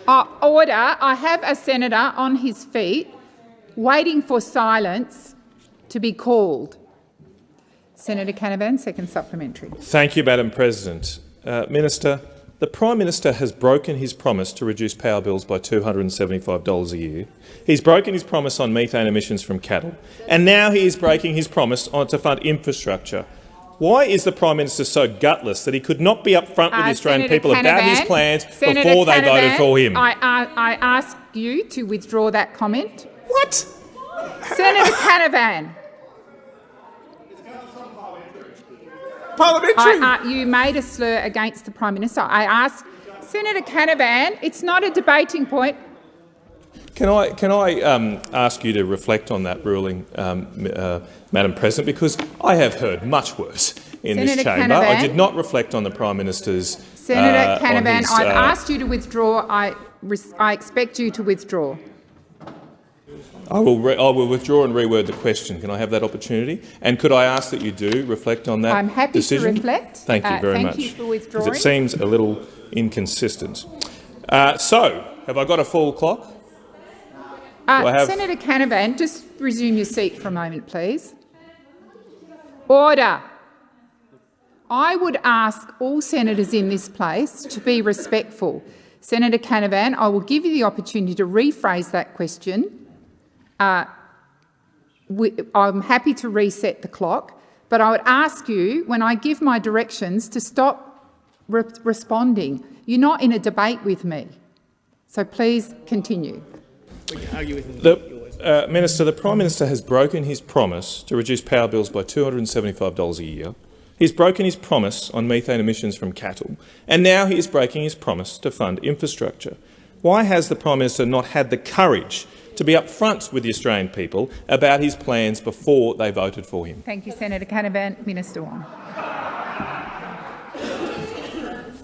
Uh, order. I have a senator on his feet waiting for silence to be called. Senator Canavan, second supplementary. Thank you, Madam President. Uh, Minister, The Prime Minister has broken his promise to reduce power bills by $275 a year. He's broken his promise on methane emissions from cattle, and now he is breaking his promise on to fund infrastructure. Why is the Prime Minister so gutless that he could not be upfront with Uh, the Australian Senator people about his plans Senator before they voted for him? I, I, I ask you to withdraw that comment. What? Senator Canavan, Parliamentary. I, uh, you made a slur against the Prime Minister. I ask Senator Canavan, it's not a debating point. Can I, can I um, ask you to reflect on that ruling, um, uh, Madam President, because I have heard much worse in this Senator chamber. I did not reflect on the Prime Minister's. Senator uh, Canavan, his, I've uh, asked you to withdraw. I, I expect you to withdraw. I will, re- I will withdraw and reword the question. Can I have that opportunity? And could I ask that you do reflect on that I'm happy to reflect. Thank you Uh, very thank much. you for withdrawing. It seems a little inconsistent. Uh, so, have I got a full clock? Uh, have- Senator Canavan, just resume your seat for a moment, please. Order. I would ask all senators in this place to be respectful. Senator Canavan, I will give you the opportunity to rephrase that question. Uh, we- I'm happy to reset the clock, but I would ask you, when I give my directions, to stop re- responding. You're not in a debate with me. So please continue. The, uh, Minister, the Prime Minister has broken his promise to reduce power bills by $275 a year. He's broken his promise on methane emissions from cattle, and now he is breaking his promise to fund infrastructure. Why has the Prime Minister not had the courage to be upfront with the Australian people about his plans before they voted for him? Thank you, Senator Canavan. Minister Wong.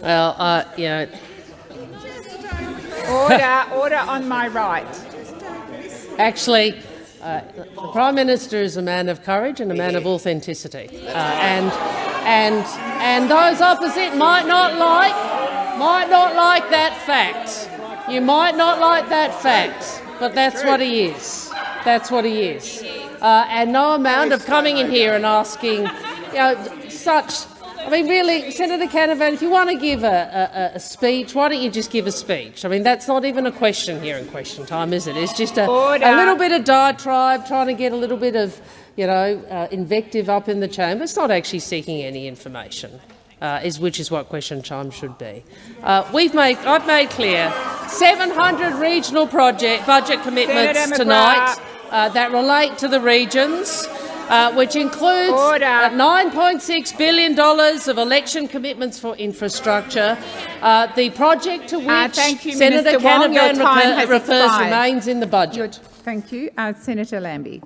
Well, uh, you know, Order, order on my right. Actually, uh, the Prime Minister is a man of courage and a man of authenticity. Uh, and, and, and those opposite might not like, might not like that fact. You might not like that fact, but that's what he is. That's what he is. Uh, and no amount of coming in here and asking, you know, such I mean, really, Senator Canavan, if you want to give a, a, a speech, why don't you just give a speech? I mean, that's not even a question here in question time, is it? It's just a, a little bit of diatribe, trying to get a little bit of, you know, uh, invective up in the chamber. It's not actually seeking any information. Uh, is which is what question time should be. Uh, we've made, I've made clear, 700 regional project budget commitments tonight uh, that relate to the regions uh, which includes uh, $9.6 billion of election commitments for infrastructure. Uh, the project to which Uh, thank you, Senator Minister Wong. Your Canavan time refers expired. remains in the budget. Your- Thank you. Uh, Senator Lambie.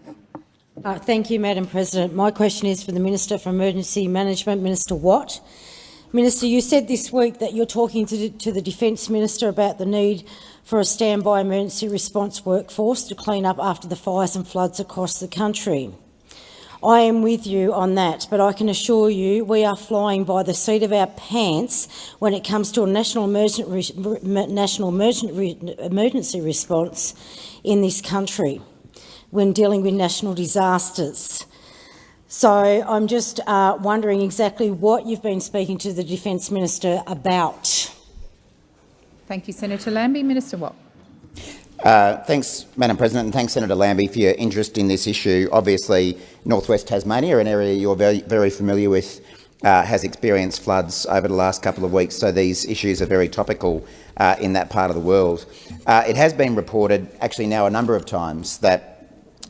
Uh, thank you, Madam President. My question is for the Minister for Emergency Management, Minister Watt. Minister, you said this week that you're talking to, to the Defence Minister about the need for a standby emergency response workforce to clean up after the fires and floods across the country. I am with you on that, but I can assure you we are flying by the seat of our pants when it comes to a national emergency, national emergency response in this country when dealing with national disasters. So I'm just uh, wondering exactly what you've been speaking to the Defence Minister about. Thank you, Senator Lambie. Minister Watt. Uh, thanks, Madam President, and thanks, Senator Lambie, for your interest in this issue. Obviously, northwest Tasmania, an area you're very, very familiar with, uh, has experienced floods over the last couple of weeks, so these issues are very topical uh, in that part of the world. Uh, it has been reported, actually now a number of times, that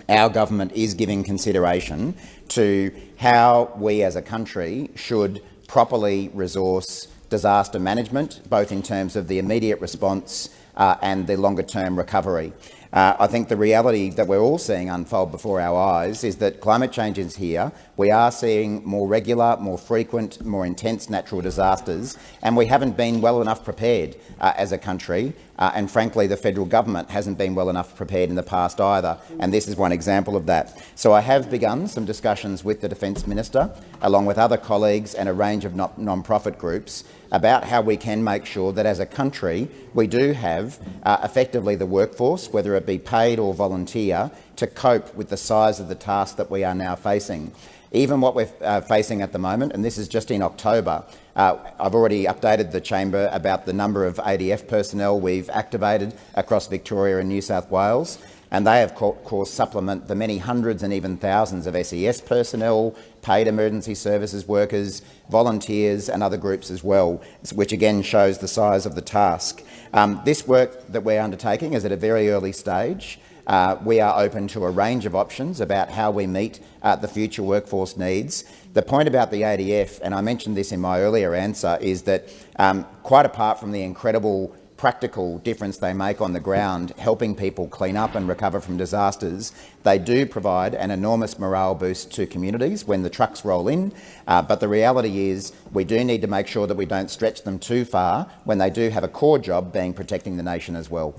our government is giving consideration to how we as a country should properly resource disaster management, both in terms of the immediate response uh, and the longer-term recovery. Uh, I think the reality that we're all seeing unfold before our eyes is that climate change is here. We are seeing more regular, more frequent, more intense natural disasters, and we haven't been well enough prepared uh, as a country. Uh, and frankly, the federal government hasn't been well enough prepared in the past either, and this is one example of that. So I have begun some discussions with the Defence Minister, along with other colleagues and a range of non-profit groups, about how we can make sure that as a country we do have uh, effectively the workforce, whether it be paid or volunteer, to cope with the size of the task that we are now facing. even what we're uh, facing at the moment, and this is just in October, uh, I've already updated the chamber about the number of ADF personnel we've activated across Victoria and New South Wales and they of course supplement the many hundreds and even thousands of SES personnel, paid emergency services workers, volunteers and other groups as well, which again shows the size of the task. Um, this work that we're undertaking is at a very early stage. Uh, we are open to a range of options about how we meet uh, the future workforce needs. The point about the ADF, and I mentioned this in my earlier answer, is that um, quite apart from the incredible practical difference they make on the ground, helping people clean up and recover from disasters, they do provide an enormous morale boost to communities when the trucks roll in. Uh, but the reality is we do need to make sure that we don't stretch them too far when they do have a core job being protecting the nation as well.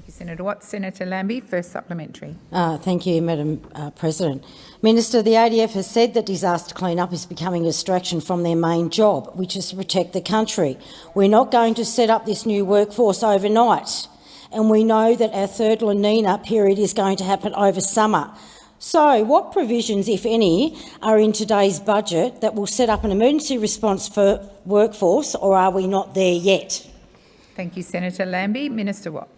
Thank you, Senator Watt. Senator Lambie, first supplementary. Uh, thank you, Madam uh, President. Minister, the ADF has said that disaster cleanup is becoming a distraction from their main job, which is to protect the country. We're not going to set up this new workforce overnight, and we know that our third La Nina period is going to happen over summer. So, what provisions, if any, are in today's budget that will set up an emergency response for workforce, or are we not there yet? Thank you, Senator Lambie. Minister Watt.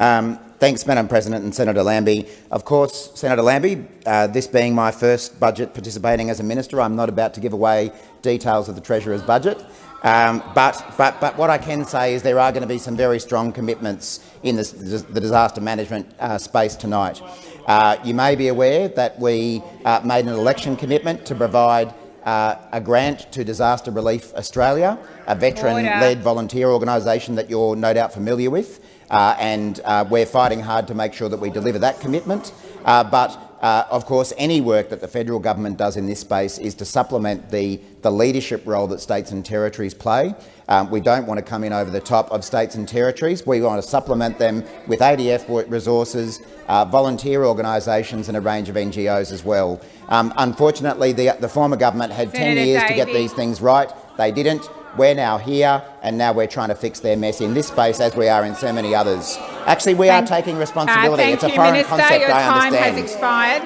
Um, thanks, Madam President and Senator Lambie. Of course, Senator Lambie, uh, this being my first budget participating as a minister, I'm not about to give away details of the Treasurer's budget. Um, but, but, but what I can say is there are going to be some very strong commitments in this, the disaster management uh, space tonight. Uh, you may be aware that we uh, made an election commitment to provide uh, a grant to Disaster Relief Australia, a veteran-led volunteer organisation that you're no doubt familiar with. Uh, and uh, we're fighting hard to make sure that we deliver that commitment. Uh, but uh, of course, any work that the federal government does in this space is to supplement the, the leadership role that states and territories play. Um, we don't want to come in over the top of states and territories. We want to supplement them with ADF resources, uh, volunteer organisations and a range of NGOs as well. Um, unfortunately, the, the former government had Senator 10 years Davey. to get these things right. They didn't. We're now here, and now we're trying to fix their mess in this space, as we are in so many others. Actually, we thank, are taking responsibility. Uh, it's a foreign Minister, concept, your I time understand. has expired.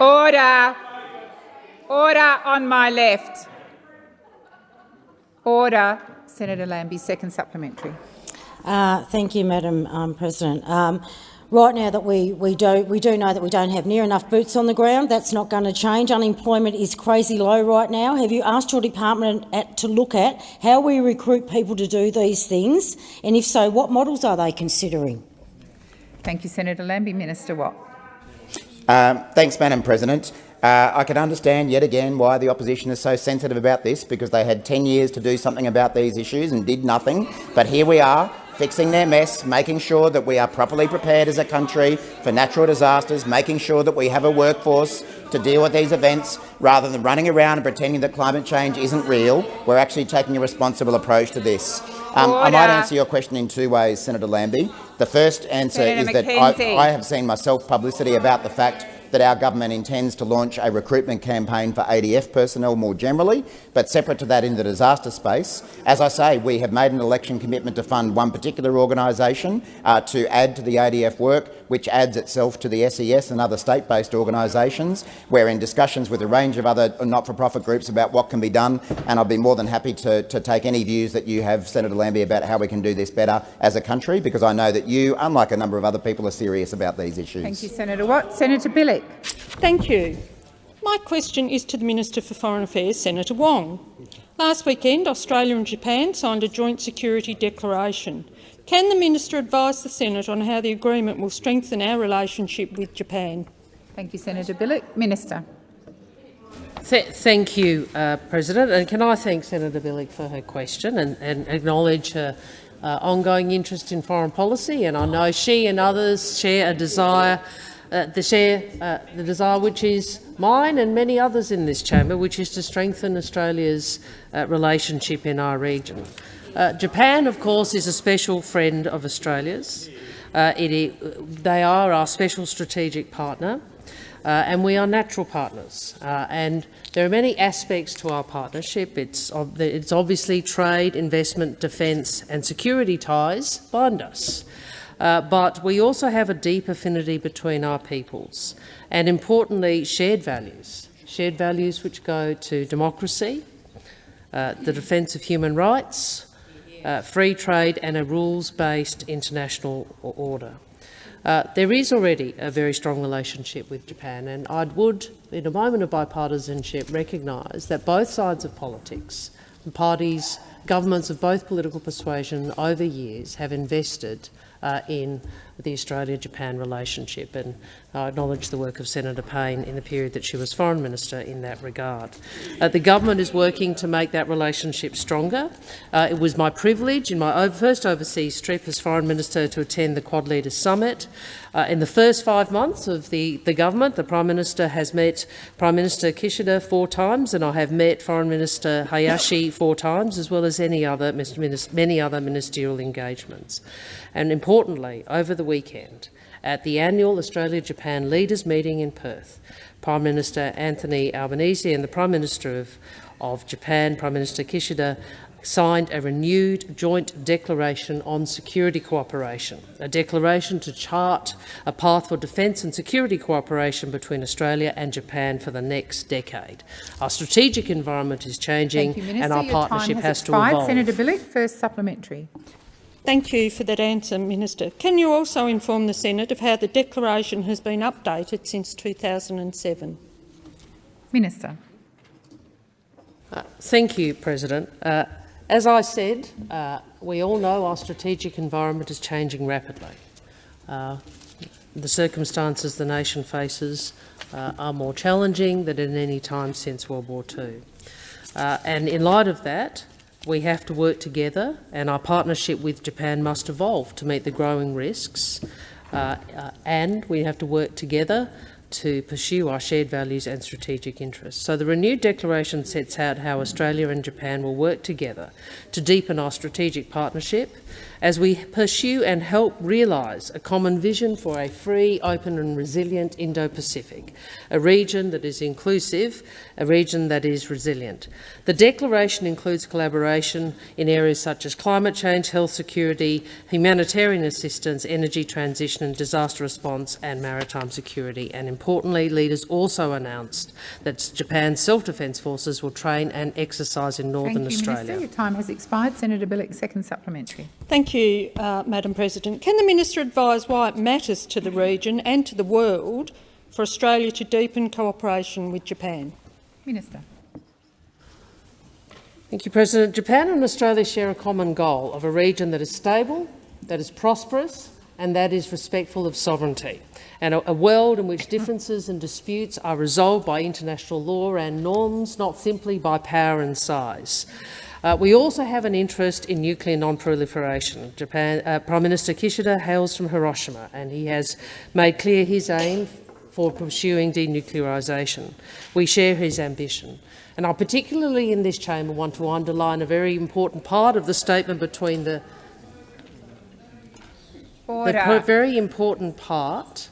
Order. Order on my left. Order. Senator Lambie, second supplementary. Uh, thank you, Madam um, President. Um, right now that we, we, do, we do know that we don't have near enough boots on the ground. That's not going to change. Unemployment is crazy low right now. Have you asked your department at, to look at how we recruit people to do these things? And if so, what models are they considering? Thank you, Senator Lambie. Minister Watt. Um, thanks, Madam President. Uh, I can understand yet again why the opposition is so sensitive about this, because they had 10 years to do something about these issues and did nothing. But here we are, fixing their mess, making sure that we are properly prepared as a country for natural disasters, making sure that we have a workforce to deal with these events, rather than running around and pretending that climate change isn't real. We're actually taking a responsible approach to this. Um, I might answer your question in two ways, Senator Lambie. The first answer Senator is that I, I have seen myself publicity about the fact that our government intends to launch a recruitment campaign for ADF personnel more generally, but separate to that in the disaster space. As I say, we have made an election commitment to fund one particular organisation uh, to add to the ADF work, which adds itself to the SES and other state-based organisations. We're in discussions with a range of other not-for-profit groups about what can be done, and I'll be more than happy to, to take any views that you have, Senator Lambie, about how we can do this better as a country, because I know that you, unlike a number of other people, are serious about these issues. Thank you, Senator Watt. Senator Bilyk. Thank you. My question is to the Minister for Foreign Affairs, Senator Wong. Last weekend, Australia and Japan signed a joint security declaration. Can the minister advise the Senate on how the agreement will strengthen our relationship with Japan? Thank you, Senator Bilyk. Minister. Th thank you, uh, President. And can I thank Senator Bilyk for her question and, and acknowledge her uh, ongoing interest in foreign policy. And I know she and others share a desire uh, the share uh, the desire which is mine and many others in this chamber, which is to strengthen Australia's uh, relationship in our region. Uh, Japan, of course, is a special friend of Australia's. Uh, it, they are our special strategic partner, uh, and we are natural partners. and there are many aspects to our partnership. It's, it's obviously trade, investment, defence and security ties bind us. uh, but we also have a deep affinity between our peoples and, importantly, shared values, shared values which go to democracy, uh, the defence of human rights, uh, free trade and a rules-based international order. Uh, there is already a very strong relationship with Japan, and I would, in a moment of bipartisanship, recognise that both sides of politics, parties, governments of both political persuasion over years have invested uh, in the Australia-Japan relationship, and I acknowledge the work of Senator Payne in the period that she was Foreign Minister in that regard. Uh, the government is working to make that relationship stronger. Uh, it was my privilege in my first overseas trip as Foreign Minister to attend the Quad Leaders Summit. Uh, in the first five months of the, the government, the Prime Minister has met Prime Minister Kishida four times, and I have met Foreign Minister Hayashi four times, as well as any other, many other ministerial engagements. And importantly, over the weekend, at the annual Australia-Japan Leaders Meeting in Perth, Prime Minister Anthony Albanese and the Prime Minister of, of Japan, Prime Minister Kishida, signed a renewed joint declaration on security cooperation, a declaration to chart a path for defence and security cooperation between Australia and Japan for the next decade. Our strategic environment is changing you, and our partnership has, has to evolve. Senator Bilyk, first supplementary. Thank you for that answer, Minister. Can you also inform the Senate of how the declaration has been updated since 2007? Minister. Uh, thank you, President. Uh, as I said, uh, we all know our strategic environment is changing rapidly. Uh, the circumstances the nation faces uh, are more challenging than at any time since World War II. Uh, and in light of that, we have to work together and our partnership with Japan must evolve to meet the growing risks uh, uh, and we have to work together to pursue our shared values and strategic interests. So the renewed declaration sets out how Australia and Japan will work together to deepen our strategic partnership as we pursue and help realise a common vision for a free, open and resilient Indo-Pacific, a region that is inclusive, a region that is resilient. The declaration includes collaboration in areas such as climate change, health security, humanitarian assistance, energy transition and disaster response and maritime security. And importantly, leaders also announced that Japan's self-defence forces will train and exercise in Northern Thank you, Australia. Minister. Your time has expired. Senator Bilyk, second supplementary. Thank you, uh, Madam President. Can the minister advise why it matters to the region and to the world for Australia to deepen cooperation with Japan? Minister. Thank you, President. Japan and Australia share a common goal of a region that is stable, that is prosperous and that is respectful of sovereignty, and a, a world in which differences and disputes are resolved by international law and norms, not simply by power and size. Uh, we also have an interest in nuclear non-proliferation. Japan, uh, Prime Minister Kishida hails from Hiroshima and he has made clear his aim for pursuing denuclearisation. We share his ambition. And I particularly in this chamber want to underline a very important part of the statement between the, the very important part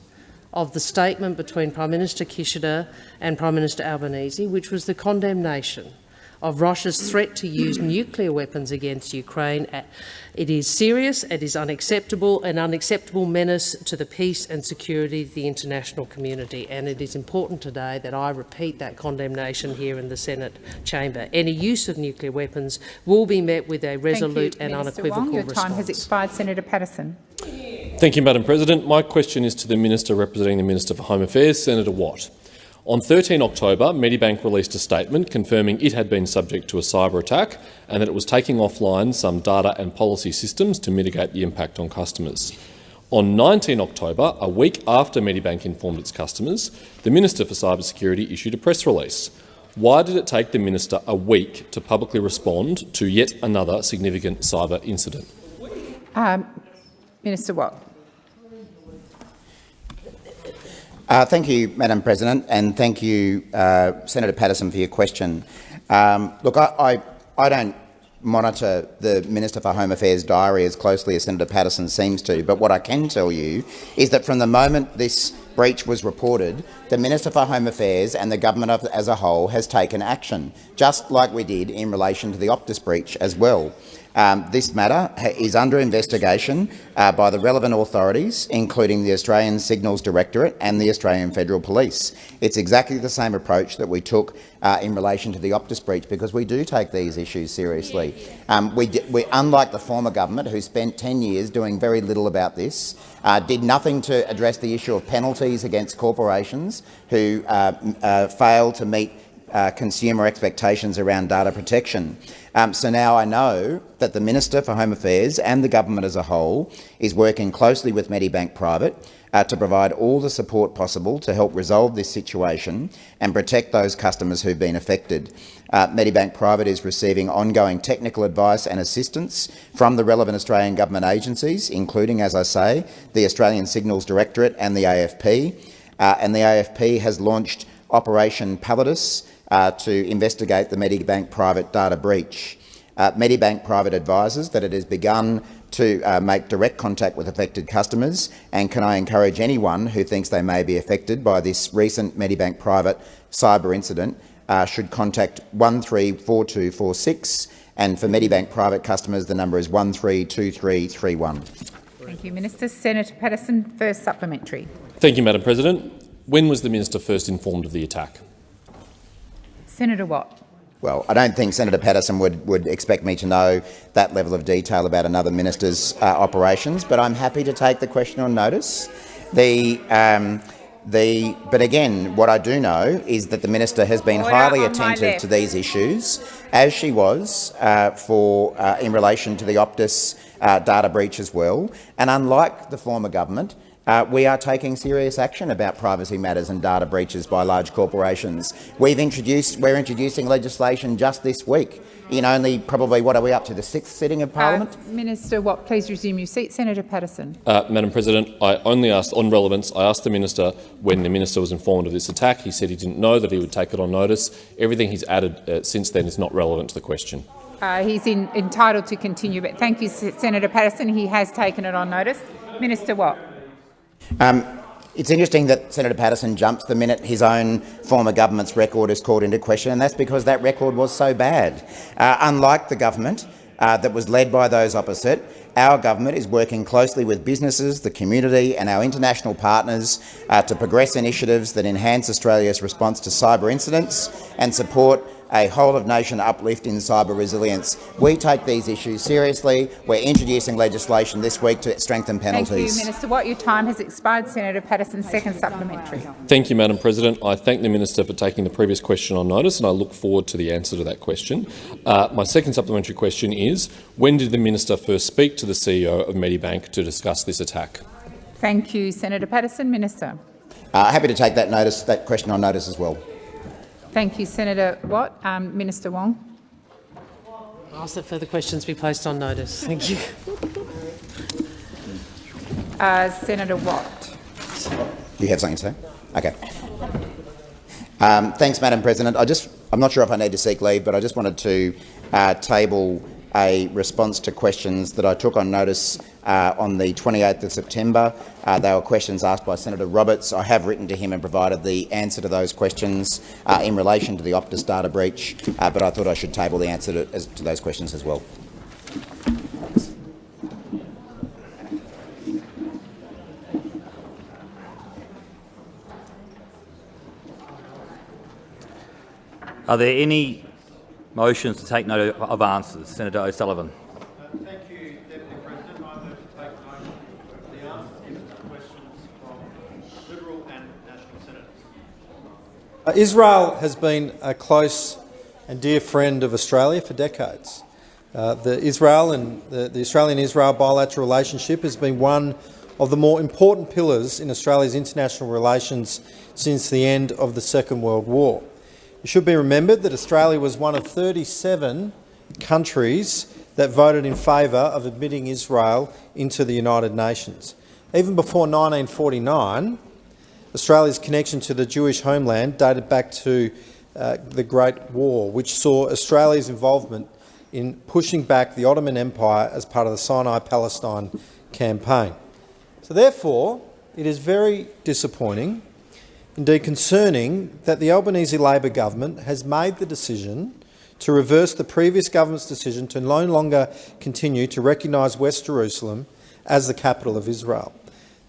of the statement between Prime Minister Kishida and Prime Minister Albanese, which was the condemnation of Russia's threat to use nuclear weapons against Ukraine. Uh, it is serious, it is unacceptable, an unacceptable menace to the peace and security of the international community, and it is important today that I repeat that condemnation here in the Senate chamber. Any use of nuclear weapons will be met with a resolute you, and Minister unequivocal Wong. Your response. time has expired. Senator Paterson. Thank you, Madam President. My question is to the Minister representing the Minister for Home Affairs, Senator Watt. On 13 October, Medibank released a statement confirming it had been subject to a cyber attack and that it was taking offline some data and policy systems to mitigate the impact on customers. On 19 October, a week after Medibank informed its customers, the Minister for Cybersecurity issued a press release. Why did it take the Minister a week to publicly respond to yet another significant cyber incident? Um, Minister Watt. Uh, thank you, Madam President, and thank you, uh, Senator Paterson, for your question. Um, look, I, I, I, don't monitor the Minister for Home Affairs diary as closely as Senator Paterson seems to, but what I can tell you is that from the moment this breach was reported, the Minister for Home Affairs and the government as a whole has taken action, just like we did in relation to the Optus breach as well. Um, this matter is under investigation uh, by the relevant authorities, including the Australian Signals Directorate and the Australian Federal Police. It's exactly the same approach that we took uh, in relation to the Optus breach, because we do take these issues seriously. Um, we, we, unlike the former government, who spent 10 years doing very little about this, uh, did nothing to address the issue of penalties against corporations who uh, uh, fail to meet uh, consumer expectations around data protection. Um, so now I know that the Minister for Home Affairs and the government as a whole is working closely with Medibank Private uh, to provide all the support possible to help resolve this situation and protect those customers who've been affected. Uh, Medibank Private is receiving ongoing technical advice and assistance from the relevant Australian government agencies, including, as I say, the Australian Signals Directorate and the AFP. Uh, and the AFP has launched Operation Pallidus, uh, to investigate the Medibank Private data breach. Uh, Medibank Private advises that it has begun to uh, make direct contact with affected customers and can I encourage anyone who thinks they may be affected by this recent Medibank Private cyber incident uh, should contact 134246 and for Medibank Private customers the number is 132331. Thank you, Minister. Senator Paterson, first supplementary. Thank you, Madam President. When was the minister first informed of the attack? Senator Watt. Well, I don't think Senator Paterson would, would expect me to know that level of detail about another minister's uh, operations, but I'm happy to take the question on notice. The, um, the, but again, what I do know is that the minister has been Order highly attentive to these issues, as she was uh, for uh, in relation to the Optus uh, data breach as well. And unlike the former government, uh, we are taking serious action about privacy matters and data breaches by large corporations. We've introduced, we're introducing legislation just this week in only probably, what are we up to, the sixth sitting of Parliament? Uh, Minister Watt, please resume your seat. Senator Paterson. Uh, Madam President, I only asked on relevance. I asked the minister when the minister was informed of this attack. He said he didn't know that he would take it on notice. Everything he's added uh, since then is not relevant to the question. Uh, he's in, entitled to continue, but thank you, Senator Paterson. He has taken it on notice. Minister Watt. Um, it's interesting that Senator Paterson jumps the minute his own former government's record is called into question, and that's because that record was so bad. Uh, unlike the government uh, that was led by those opposite, our government is working closely with businesses, the community and our international partners uh, to progress initiatives that enhance Australia's response to cyber incidents and support a whole-of-nation uplift in cyber resilience. We take these issues seriously. We're introducing legislation this week to strengthen penalties. Thank you, Minister Watt. Your time has expired. Senator Paterson, second supplementary. Thank you, Madam President. I thank the minister for taking the previous question on notice, and I look forward to the answer to that question. Uh, my second supplementary question is, when did the minister first speak to the CEO of Medibank to discuss this attack? Thank you, Senator Paterson. Minister. Uh, happy to take that notice, that question on notice as well. Thank you, Senator Watt. Um, Minister Wong. I ask that further questions be placed on notice. Thank you. Uh, Senator Watt. Do you have something to say? Okay. Um, thanks, Madam President. I just, I'm not sure if I need to seek leave, but I just wanted to uh, table a response to questions that I took on notice uh, on the 28th of September. Uh, they were questions asked by Senator Roberts. I have written to him and provided the answer to those questions uh, in relation to the Optus data breach, uh, but I thought I should table the answer to, as, to those questions as well. Are there any motions to take note of answers? Senator O'Sullivan. Thank you, Deputy President. I move to take note of the answers given to questions from Liberal and National Senators. Uh, Israel has been a close and dear friend of Australia for decades. Uh, the Israel and the, the Australian-Israel bilateral relationship has been one of the more important pillars in Australia's international relations since the end of the Second World War. It should be remembered that Australia was one of 37 countries that voted in favour of admitting Israel into the United Nations. Even before 1949, Australia's connection to the Jewish homeland dated back to uh, the Great War, which saw Australia's involvement in pushing back the Ottoman Empire as part of the Sinai-Palestine campaign. So therefore, it is very disappointing, indeed concerning, that the Albanese Labor government has made the decision to reverse the previous government's decision to no longer continue to recognise West Jerusalem as the capital of Israel.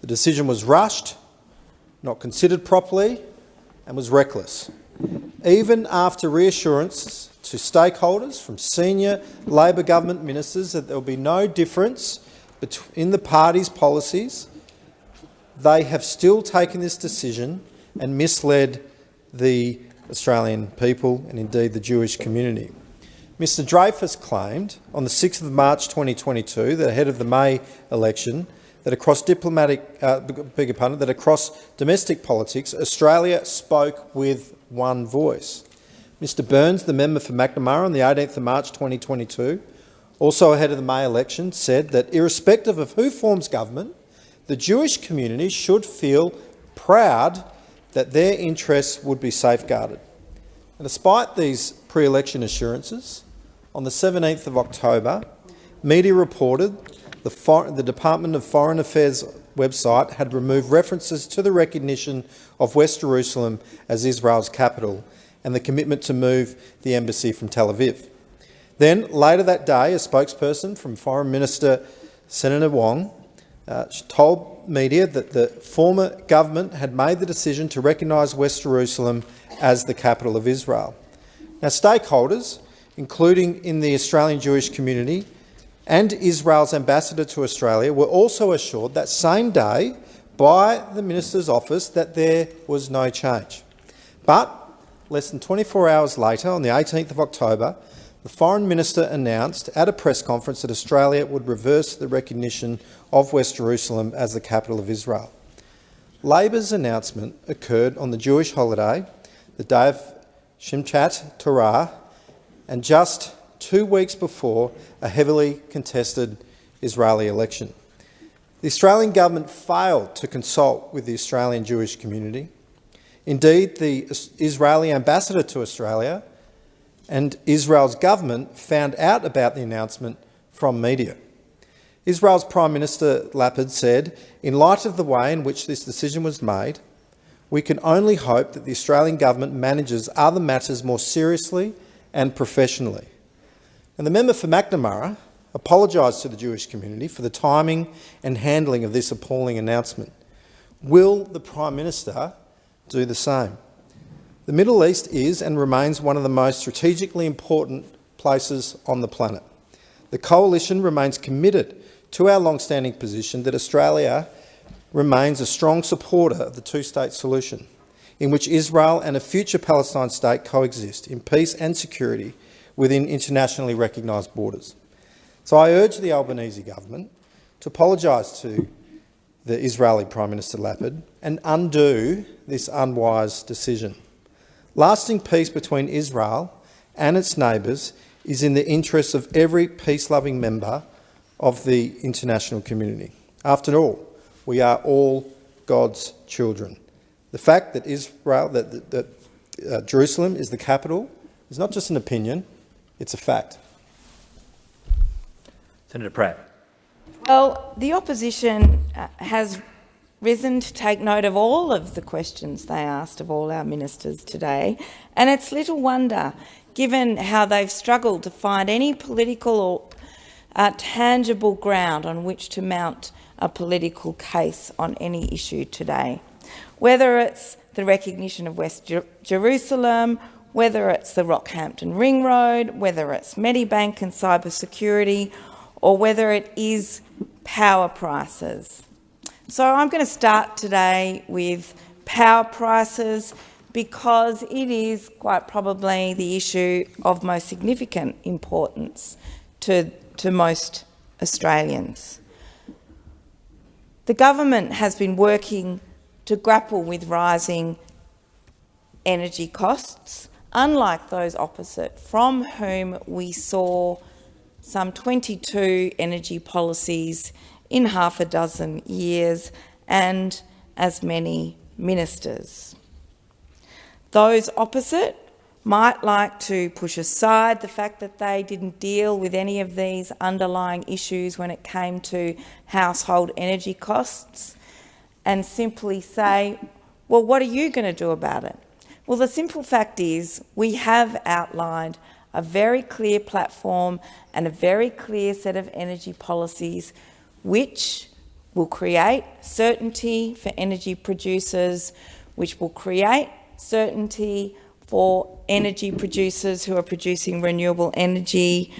The decision was rushed, not considered properly and was reckless. Even after reassurances to stakeholders from senior Labor government ministers that there will be no difference in the party's policies, they have still taken this decision and misled the Australian people and indeed the Jewish community. Mr Dreyfus claimed on the 6th of March 2022, that ahead of the May election, that across diplomatic, uh, your pardon, that across domestic politics, Australia spoke with one voice. Mr Burns, the member for Macnamara, on the 18th of March 2022, also ahead of the May election, said that irrespective of who forms government, the Jewish community should feel proud that their interests would be safeguarded. And despite these pre-election assurances, on the 17th of October, media reported the, the Department of Foreign Affairs website had removed references to the recognition of West Jerusalem as Israel's capital and the commitment to move the embassy from Tel Aviv. Then, later that day, a spokesperson from Foreign Minister Senator Wong uh, told media that the former government had made the decision to recognise West Jerusalem as the capital of Israel. Now, stakeholders, including in the Australian Jewish community and Israel's ambassador to Australia, were also assured that same day by the minister's office that there was no change. But less than 24 hours later, on the 18th of October, the Foreign Minister announced at a press conference that Australia would reverse the recognition of West Jerusalem as the capital of Israel. Labor's announcement occurred on the Jewish holiday, the day of Simchat Torah, and just two weeks before a heavily contested Israeli election. The Australian government failed to consult with the Australian Jewish community. Indeed, the Israeli ambassador to Australia and Israel's government found out about the announcement from media. Israel's Prime Minister Lapid said, in light of the way in which this decision was made, we can only hope that the Australian government manages other matters more seriously and professionally. And the member for Macnamara apologised to the Jewish community for the timing and handling of this appalling announcement. Will the Prime Minister do the same? The Middle East is and remains one of the most strategically important places on the planet. The Coalition remains committed to our long-standing position that Australia remains a strong supporter of the two-state solution, in which Israel and a future Palestine state coexist in peace and security within internationally recognised borders. So I urge the Albanese government to apologise to the Israeli Prime Minister Lapid and undo this unwise decision. Lasting peace between Israel and its neighbours is in the interests of every peace-loving member of the international community. After all, we are all God's children. The fact that Israel, that, that uh, Jerusalem is the capital, is not just an opinion, it's a fact. Senator Pratt. Well, the opposition uh, has risen to take note of all of the questions they asked of all our ministers today, and it's little wonder, given how they've struggled to find any political or uh, tangible ground on which to mount a political case on any issue today. Whether it's the recognition of West Jer Jerusalem, whether it's the Rockhampton Ring Road, whether it's Medibank and cybersecurity, or whether it is power prices. So I'm going to start today with power prices because it is quite probably the issue of most significant importance to, to most Australians. The government has been working to grapple with rising energy costs, unlike those opposite, from whom we saw some 22 energy policies in half a dozen years and as many ministers. Those opposite might like to push aside the fact that they didn't deal with any of these underlying issues when it came to household energy costs and simply say, well, what are you going to do about it? Well, the simple fact is we have outlined a very clear platform and a very clear set of energy policies which will create certainty for energy producers, which will create certainty for energy producers who are producing renewable energy,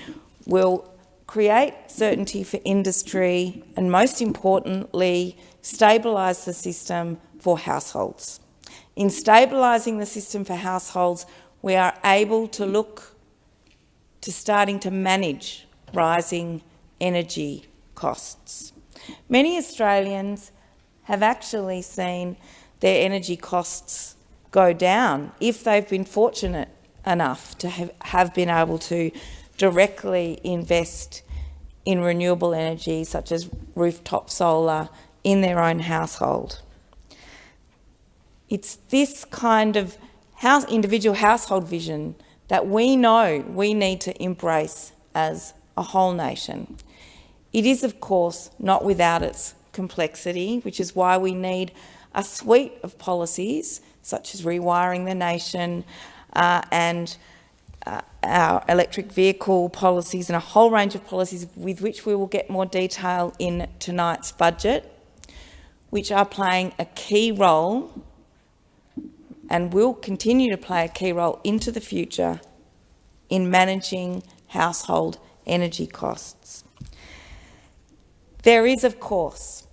will create certainty for industry and, most importantly, stabilise the system for households. In stabilising the system for households, we are able to look to starting to manage rising energy costs. Many Australians have actually seen their energy costs go down if they've been fortunate enough to have, have been able to directly invest in renewable energy such as rooftop solar in their own household. It's this kind of house, individual household vision that we know we need to embrace as a whole nation. It is, of course, not without its complexity, which is why we need a suite of policies such as rewiring the nation uh, and uh, our electric vehicle policies and a whole range of policies with which we will get more detail in tonight's budget, which are playing a key role and will continue to play a key role into the future in managing household energy costs. There is, of course,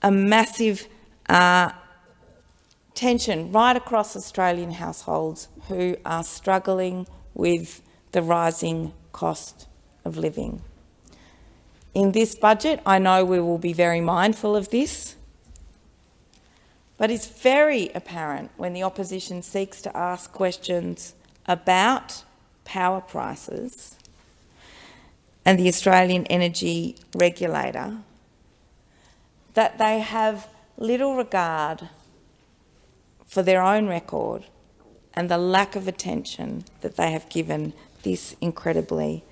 a massive uh, tension right across Australian households who are struggling with the rising cost of living. In this budget, I know we will be very mindful of this, but it's very apparent when the opposition seeks to ask questions about power prices and the Australian Energy Regulator that they have little regard for their own record and the lack of attention that they have given this incredibly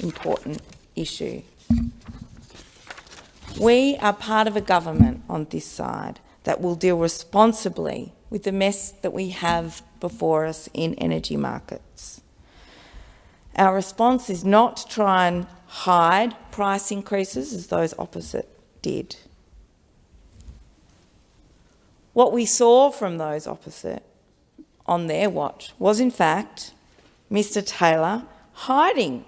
important issue. We are part of a government on this side that will deal responsibly with the mess that we have before us in energy markets. Our response is not to try and hide price increases as those opposite did. What we saw from those opposite on their watch was, in fact, Mr Taylor hiding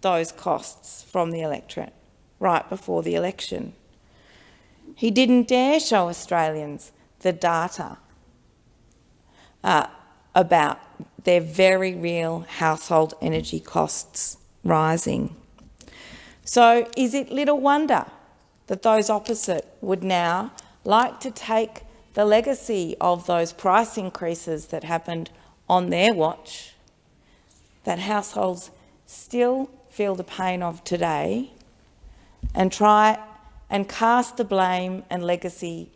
those costs from the electorate right before the election. He didn't dare show Australians the data uh, about their very real household energy costs rising. So is it little wonder that those opposite would now like to take the legacy of those price increases that happened on their watch, that households still feel the pain of today, and try and cast the blame and legacy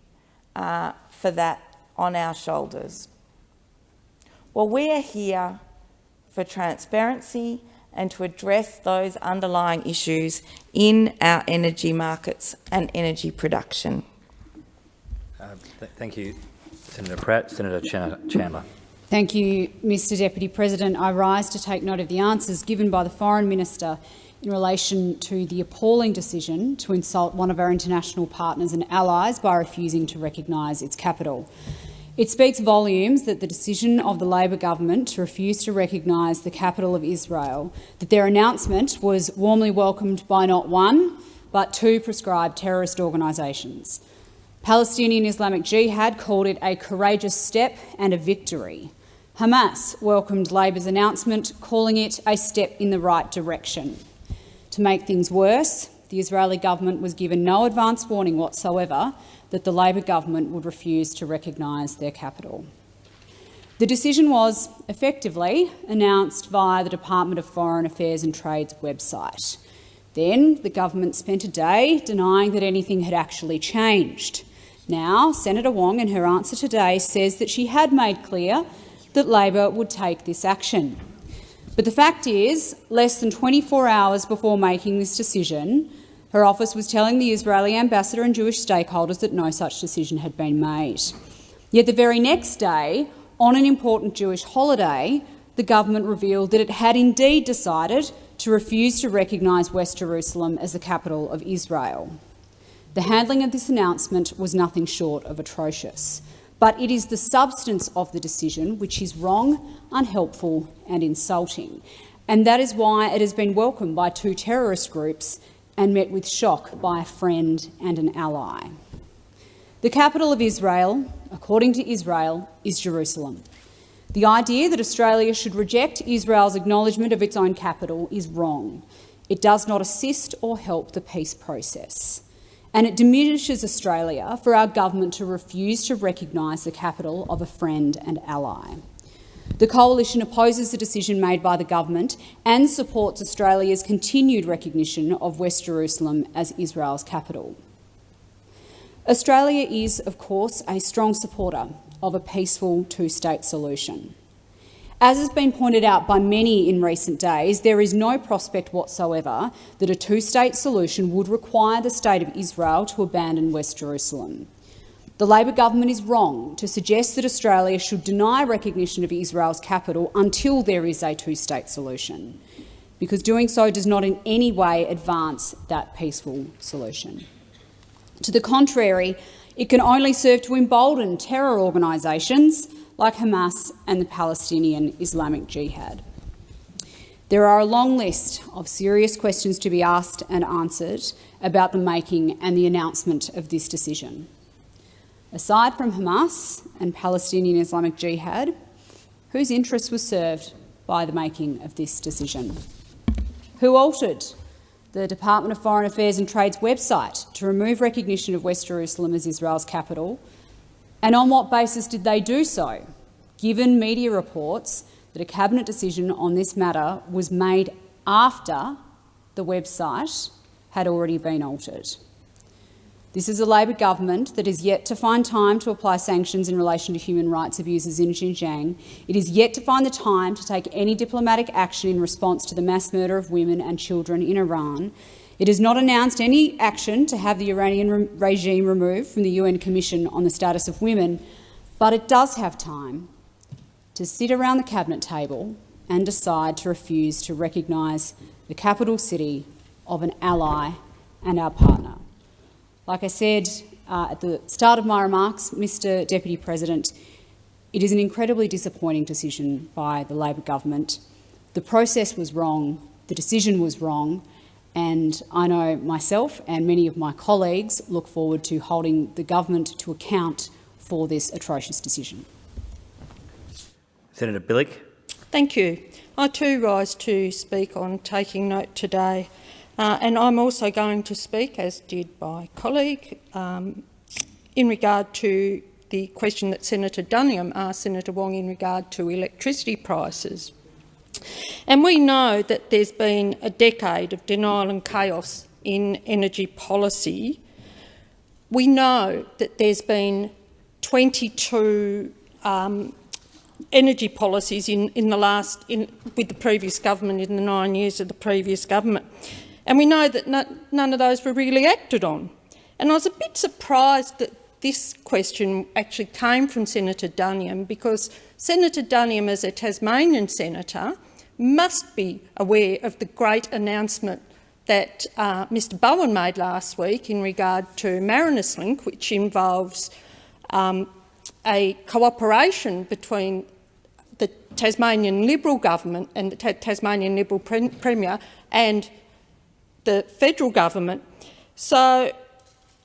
uh, for that on our shoulders. Well, we are here for transparency and to address those underlying issues in our energy markets and energy production. Uh, th thank you, Senator Pratt. Senator Ch Chandler. Thank you, Mr Deputy President. I rise to take note of the answers given by the Foreign Minister in relation to the appalling decision to insult one of our international partners and allies by refusing to recognise its capital. It speaks volumes that the decision of the Labor government to refuse to recognise the capital of Israel, that their announcement was warmly welcomed by not one, but two proscribed terrorist organisations. Palestinian Islamic Jihad called it a courageous step and a victory. Hamas welcomed Labor's announcement, calling it a step in the right direction. To make things worse, the Israeli government was given no advance warning whatsoever that the Labor government would refuse to recognise their capital. The decision was effectively announced via the Department of Foreign Affairs and Trade's website. Then the government spent a day denying that anything had actually changed. Now, Senator Wong, in her answer today, says that she had made clear that Labor would take this action. But the fact is, less than 24 hours before making this decision, Her office was telling the Israeli ambassador and Jewish stakeholders that no such decision had been made. Yet the very next day, on an important Jewish holiday, the government revealed that it had indeed decided to refuse to recognise West Jerusalem as the capital of Israel. The handling of this announcement was nothing short of atrocious, but it is the substance of the decision which is wrong, unhelpful and insulting, and that is why it has been welcomed by two terrorist groups and met with shock by a friend and an ally. The capital of Israel, according to Israel, is Jerusalem. The idea that Australia should reject Israel's acknowledgement of its own capital is wrong. It does not assist or help the peace process. And it diminishes Australia for our government to refuse to recognise the capital of a friend and ally. The Coalition opposes the decision made by the government and supports Australia's continued recognition of West Jerusalem as Israel's capital. Australia is, of course, a strong supporter of a peaceful two-state solution. As has been pointed out by many in recent days, there is no prospect whatsoever that a two-state solution would require the State of Israel to abandon West Jerusalem. The Labor government is wrong to suggest that Australia should deny recognition of Israel's capital until there is a two-state solution, because doing so does not in any way advance that peaceful solution. To the contrary, it can only serve to embolden terror organisations like Hamas and the Palestinian Islamic Jihad. There are a long list of serious questions to be asked and answered about the making and the announcement of this decision. Aside from Hamas and Palestinian Islamic Jihad, whose interest was served by the making of this decision? Who altered the Department of Foreign Affairs and Trade's website to remove recognition of West Jerusalem as Israel's capital? And on what basis did they do so, given media reports that a cabinet decision on this matter was made after the website had already been altered? This is a Labor government that is yet to find time to apply sanctions in relation to human rights abuses in Xinjiang. It is yet to find the time to take any diplomatic action in response to the mass murder of women and children in Iran. It has not announced any action to have the Iranian re regime removed from the UN Commission on the Status of Women, but it does have time to sit around the cabinet table and decide to refuse to recognise the capital city of an ally and our partner. Like I said uh, at the start of my remarks, Mr Deputy President, it is an incredibly disappointing decision by the Labor government. The process was wrong, the decision was wrong, and I know myself and many of my colleagues look forward to holding the government to account for this atrocious decision. Senator Bilyk. Thank you. I too rise to speak on taking note today uh, and I'm also going to speak, as did my colleague, um, in regard to the question that Senator Duniam asked Senator Wong in regard to electricity prices. And we know that there's been a decade of denial and chaos in energy policy. We know that there's been 22 um, energy policies in, in the last, in, with the previous government in the nine years of the previous government. And we know that none of those were really acted on. And I was a bit surprised that this question actually came from Senator Duniam because Senator Duniam, as a Tasmanian senator, must be aware of the great announcement that uh, Mr Bowen made last week in regard to Marinus Link, which involves um, a cooperation between the Tasmanian Liberal government and the Ta Tasmanian Liberal pre Premier and the federal government. So,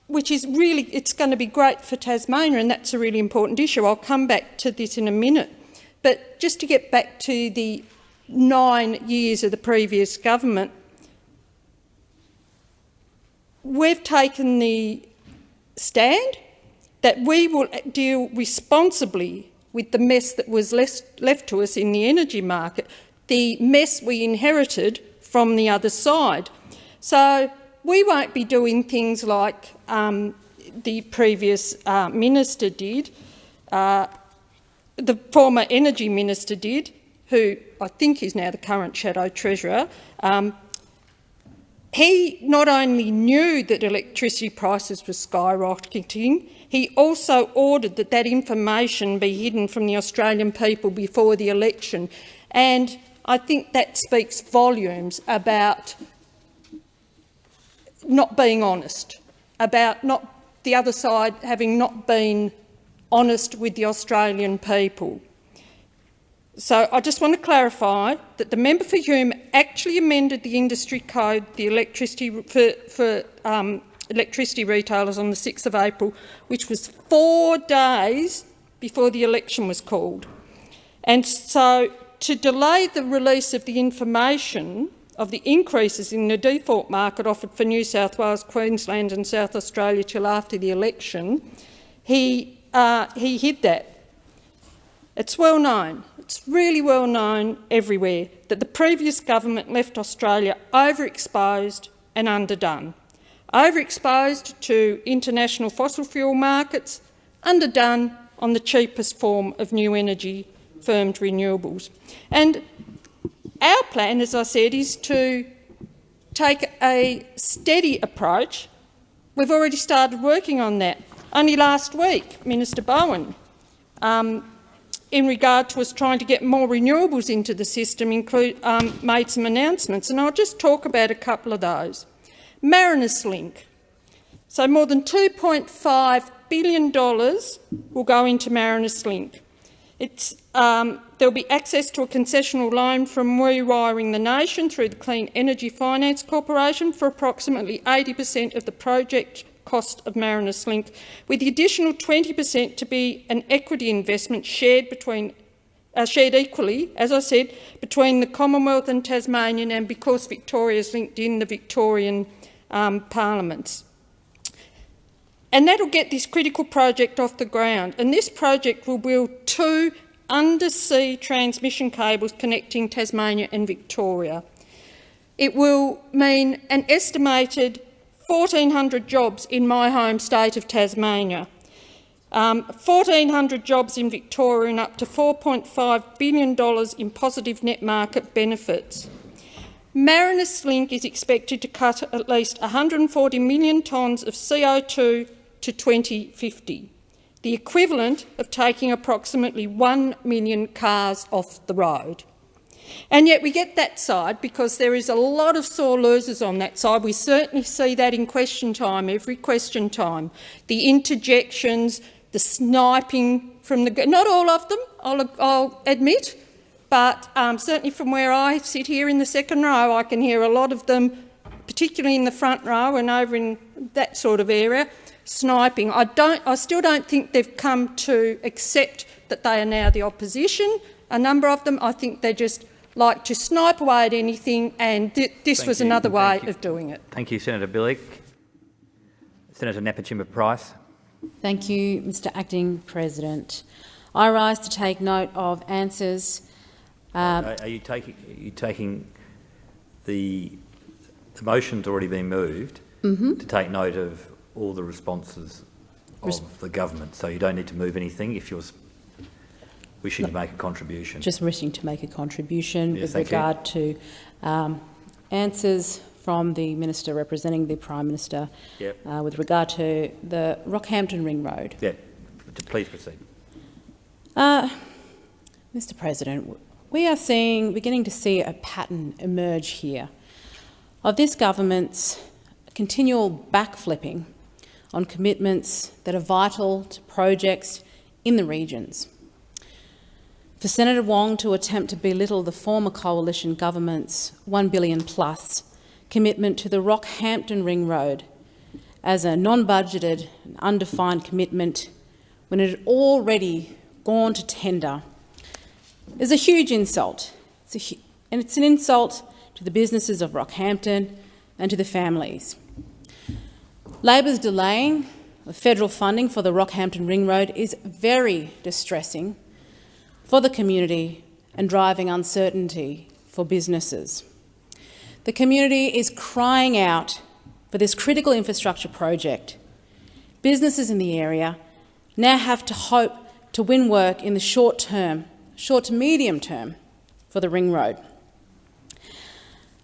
which is really, it's going to be great for Tasmania and that's a really important issue. I'll come back to this in a minute. But just to get back to the nine years of the previous government, we've taken the stand that we will deal responsibly with the mess that was left to us in the energy market, the mess we inherited from the other side. So we won't be doing things like um, the previous uh, minister did, uh, the former energy minister did, who I think is now the current shadow treasurer. Um, he not only knew that electricity prices were skyrocketing, he also ordered that that information be hidden from the Australian people before the election. And I think that speaks volumes about not being honest, about not the other side having not been honest with the Australian people. So I just want to clarify that the member for Hume actually amended the industry code, the electricity for, for um, electricity retailers on the 6th of April, which was four days before the election was called. And so to delay the release of the information of the increases in the default market offered for New South Wales, Queensland and South Australia till after the election, he, uh, he hid that. It's well known, it's really well known everywhere, that the previous government left Australia overexposed and underdone. Overexposed to international fossil fuel markets, underdone on the cheapest form of new energy, firmed renewables. And our plan, as I said, is to take a steady approach. We've already started working on that. Only last week, Minister Bowen, um, in regard to us trying to get more renewables into the system, include, um, made some announcements, and I'll just talk about a couple of those. Marinus Link. So more than $2.5 billion will go into Marinus Link. It's, um, there'll be access to a concessional loan from Rewiring the Nation through the Clean Energy Finance Corporation for approximately 80 per cent of the project cost of Marinus Link, with the additional 20 per cent to be an equity investment shared between uh, shared equally, as I said, between the Commonwealth and Tasmanian and because Victoria is linked in the Victorian um, parliaments. And that'll get this critical project off the ground. And this project will build two undersea transmission cables connecting Tasmania and Victoria. It will mean an estimated 1,400 jobs in my home state of Tasmania, um, 1,400 jobs in Victoria and up to $4.5 billion in positive net market benefits. Marinus Link is expected to cut at least 140 million tonnes of CO2 to 2050, the equivalent of taking approximately 1 million cars off the road. And yet we get that side because there is a lot of sore losers on that side. We certainly see that in question time, every question time. The interjections, the sniping from the... Not all of them, I'll, I'll admit, but um, certainly from where I sit here in the second row, I can hear a lot of them, particularly in the front row and over in that sort of area, sniping. I, don't, I still don't think they've come to accept that they are now the opposition. A number of them, I think they just like to snipe away at anything, and th this Thank was you. another way you. of doing it. Thank you, Senator Bilyk. Senator Nampijinpa Price. Thank you, Mr Acting President. I rise to take note of answers. Uh, are, are you taking? Are you taking the the motion's already been moved Mhm. to take note of all the responses of the government, so you don't need to move anything if you're wishing to make a contribution. just wishing to make a contribution Yes, with thank you. regard to um, answers from the Minister representing the Prime Minister Yep. uh, with regard to the Rockhampton Ring Road. Yeah, please proceed. Uh, Mr President, we are seeing, beginning to see a pattern emerge here of this government's continual backflipping on commitments that are vital to projects in the regions. For Senator Wong to attempt to belittle the former coalition government's 1 billion plus commitment to the Rockhampton Ring Road as a non-budgeted and undefined commitment when it had already gone to tender is a huge insult. It's a hu- and it's an insult to the businesses of Rockhampton and to the families. Labor's delaying of federal funding for the Rockhampton Ring Road is very distressing for the community and driving uncertainty for businesses. The community is crying out for this critical infrastructure project. Businesses in the area now have to hope to win work in the short term, short to medium term, for the ring road.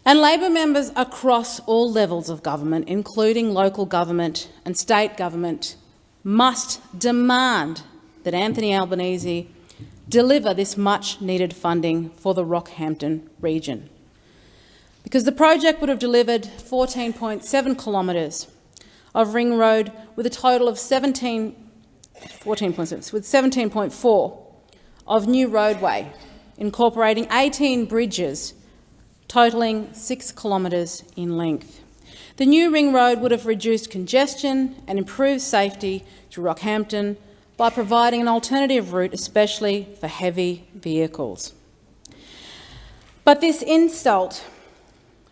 And Labor members across all levels of government, including local government and state government, must demand that Anthony Albanese deliver this much-needed funding for the Rockhampton region. Because the project would have delivered 14.7 kilometres of ring road with a total of 17, 14.6, with 17.4 of new roadway, incorporating 18 bridges totalling 6 kilometres in length. The new ring road would have reduced congestion and improved safety to Rockhampton by providing an alternative route, especially for heavy vehicles. But this insult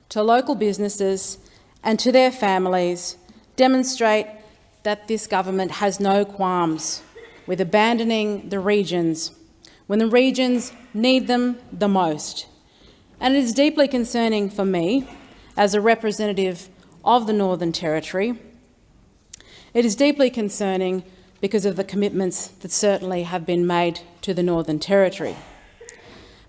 to local businesses and to their families demonstrate that this government has no qualms with abandoning the regions when the regions need them the most. And it is deeply concerning for me, as a representative of the Northern Territory, it is deeply concerning because of the commitments that certainly have been made to the Northern Territory.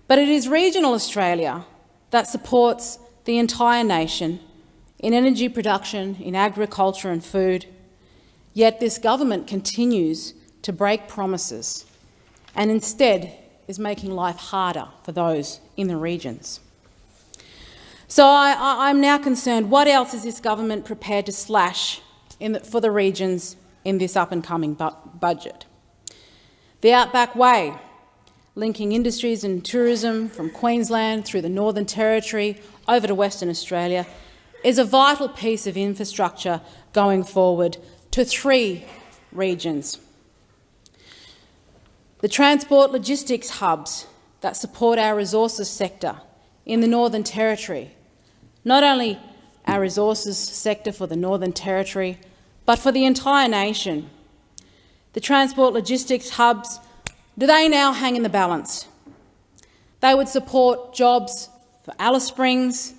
But it is regional Australia that supports the entire nation in energy production, in agriculture and food, yet this government continues to break promises and instead is making life harder for those in the regions. So I, am now concerned, what else is this government prepared to slash the, for the regions in this up-and-coming bu budget? The Outback Way, linking industries and tourism from Queensland through the Northern Territory over to Western Australia, is a vital piece of infrastructure going forward to three regions. The transport logistics hubs that support our resources sector in the Northern Territory, not only our resources sector for the Northern Territory, but for the entire nation. The transport logistics hubs, do they now hang in the balance? They would support jobs for Alice Springs,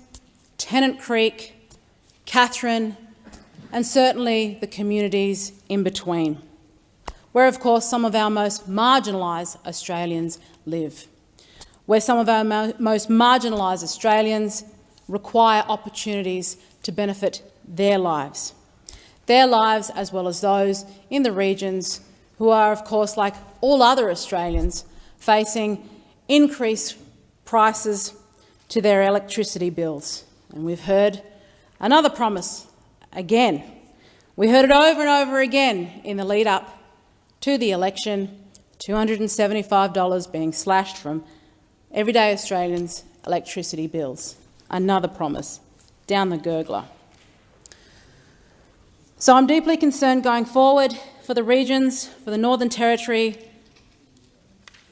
Tennant Creek, Katherine, and certainly the communities in between, where, of course, some of our most marginalised Australians live, where some of our mo most marginalised Australians require opportunities to benefit their lives, their lives as well as those in the regions who are, of course, like all other Australians, facing increased prices to their electricity bills. And we've heard another promise again. We heard it over and over again in the lead up to the election, $275 being slashed from everyday Australians' electricity bills. Another promise, down the gurgler. So I'm deeply concerned going forward for the regions, for the Northern Territory,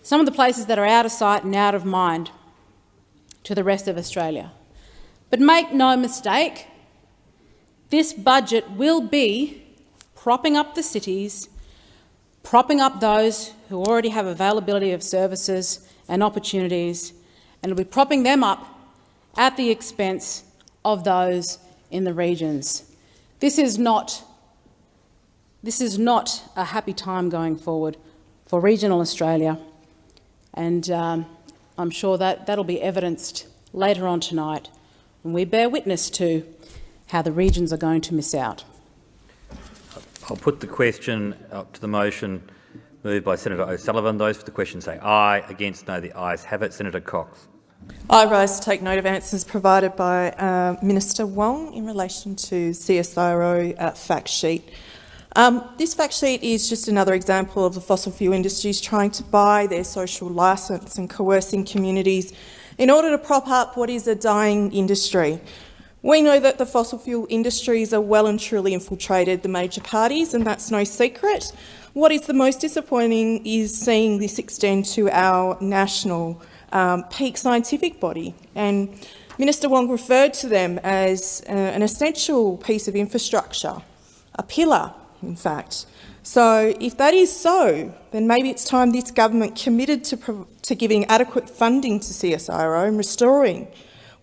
some of the places that are out of sight and out of mind to the rest of Australia. But make no mistake, this budget will be propping up the cities, propping up those who already have availability of services and opportunities, and it'll be propping them up at the expense of those in the regions. This is not, this is not a happy time going forward for regional Australia, and um, I'm sure that that'll be evidenced later on tonight when we bear witness to how the regions are going to miss out. I'll put the question up to the motion moved by Senator O'Sullivan. Those for the question say aye. Against no. The ayes have it. Senator Cox. I rise to take note of answers provided by uh, Minister Wong in relation to CSIRO uh, fact sheet. Um, this fact sheet is just another example of the fossil fuel industries trying to buy their social licence and coercing communities in order to prop up what is a dying industry. We know that the fossil fuel industries are well and truly infiltrated the major parties, and that's no secret. What is the most disappointing is seeing this extend to our national um, peak scientific body. And Minister Wong referred to them as uh, an essential piece of infrastructure, a pillar in fact. So if that is so, then maybe it's time this government committed to, to giving adequate funding to CSIRO and restoring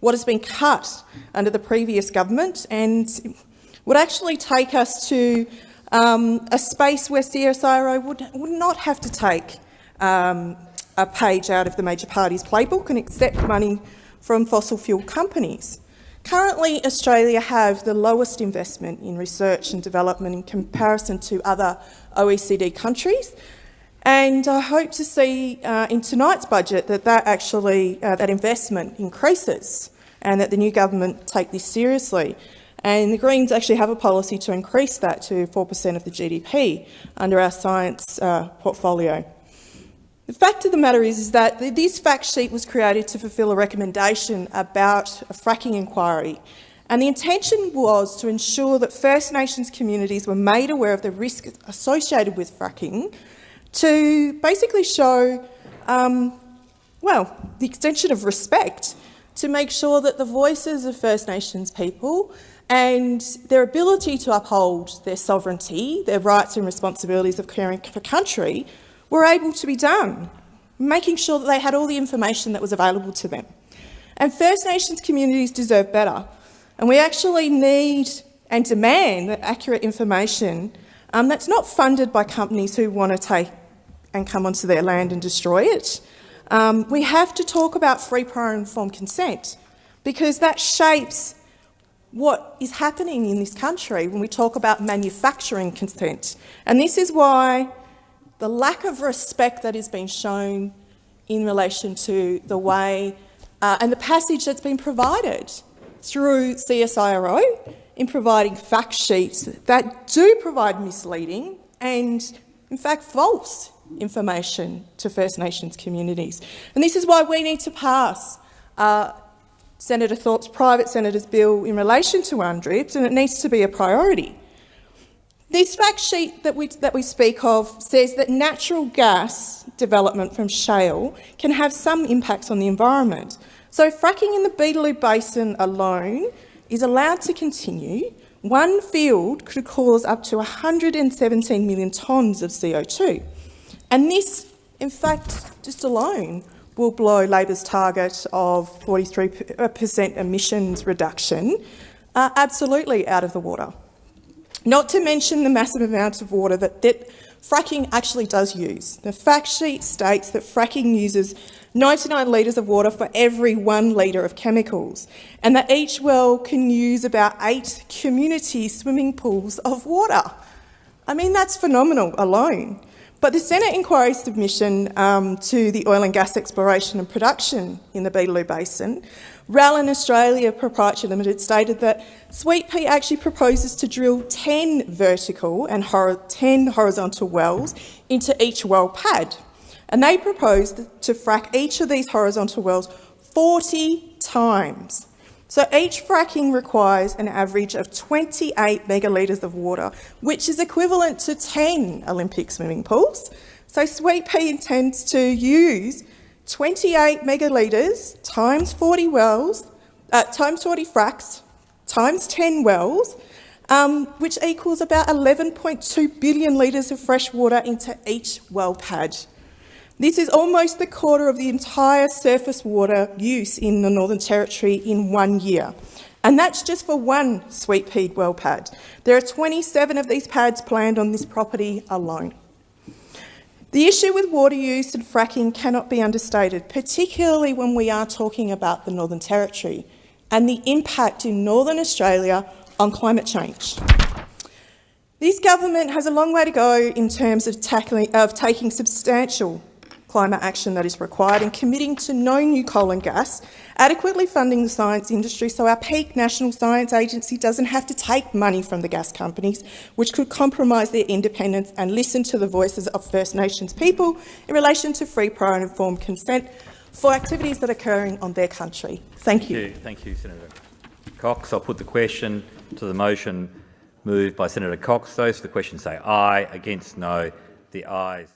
what has been cut under the previous government and would actually take us to um, a space where CSIRO would, would not have to take um, a page out of the major parties playbook and accept money from fossil fuel companies. Currently, Australia have the lowest investment in research and development in comparison to other OECD countries. And I hope to see uh, in tonight's budget that that actually uh, that investment increases and that the new government take this seriously. And the Greens actually have a policy to increase that to 4% of the GDP under our science uh, portfolio. The fact of the matter is, is that this fact sheet was created to fulfil a recommendation about a fracking inquiry. And the intention was to ensure that First Nations communities were made aware of the risks associated with fracking to basically show, um, well, the extension of respect to make sure that the voices of First Nations people and their ability to uphold their sovereignty, their rights and responsibilities of caring for country were able to be done, making sure that they had all the information that was available to them. And First Nations communities deserve better. And we actually need and demand that accurate information um, that's not funded by companies who want to take and come onto their land and destroy it. Um, we have to talk about free prior informed consent because that shapes what is happening in this country when we talk about manufacturing consent. And this is why the lack of respect that has been shown in relation to the way uh, and the passage that's been provided through CSIRO in providing fact sheets that do provide misleading and, in fact, false information to First Nations communities. And this is why we need to pass uh, Senator Thorpe's private senator's bill in relation to UNDRIPs, and it needs to be a priority. This fact sheet that we, that we speak of says that natural gas development from shale can have some impacts on the environment. So fracking in the Beetaloo Basin alone is allowed to continue. One field could cause up to 117 million tonnes of CO2. And this, in fact, just alone, will blow Labor's target of 43% emissions reduction uh, absolutely out of the water. Not to mention the massive amounts of water that, that fracking actually does use. The fact sheet states that fracking uses 99 litres of water for every one litre of chemicals, and that each well can use about eight community swimming pools of water. I mean, that's phenomenal alone. But the Senate inquiry submission um, to the oil and gas exploration and production in the Beetaloo Basin, Rallin Australia Proprietary Limited stated that Sweet Pea actually proposes to drill 10 vertical and 10 horizontal wells into each well pad. And they proposed to frack each of these horizontal wells 40 times. So each fracking requires an average of 28 megalitres of water, which is equivalent to 10 Olympic swimming pools. So Sweet Pea intends to use 28 megalitres times 40 wells, uh, times 40 fracks, times 10 wells, um, which equals about 11.2 billion litres of fresh water into each well pad. This is almost the quarter of the entire surface water use in the Northern Territory in one year. And that's just for one sweet pea well pad. There are 27 of these pads planned on this property alone. The issue with water use and fracking cannot be understated, particularly when we are talking about the Northern Territory and the impact in Northern Australia on climate change. This government has a long way to go in terms of, tackling, of taking substantial climate action that is required and committing to no new coal and gas, adequately funding the science industry so our peak National Science Agency doesn't have to take money from the gas companies, which could compromise their independence and listen to the voices of First Nations people in relation to free, prior and informed consent for activities that are occurring on their country. Thank you. Thank you, Senator Cox. I'll put the question to the motion moved by Senator Cox. Those for the question say aye. Against no. The ayes.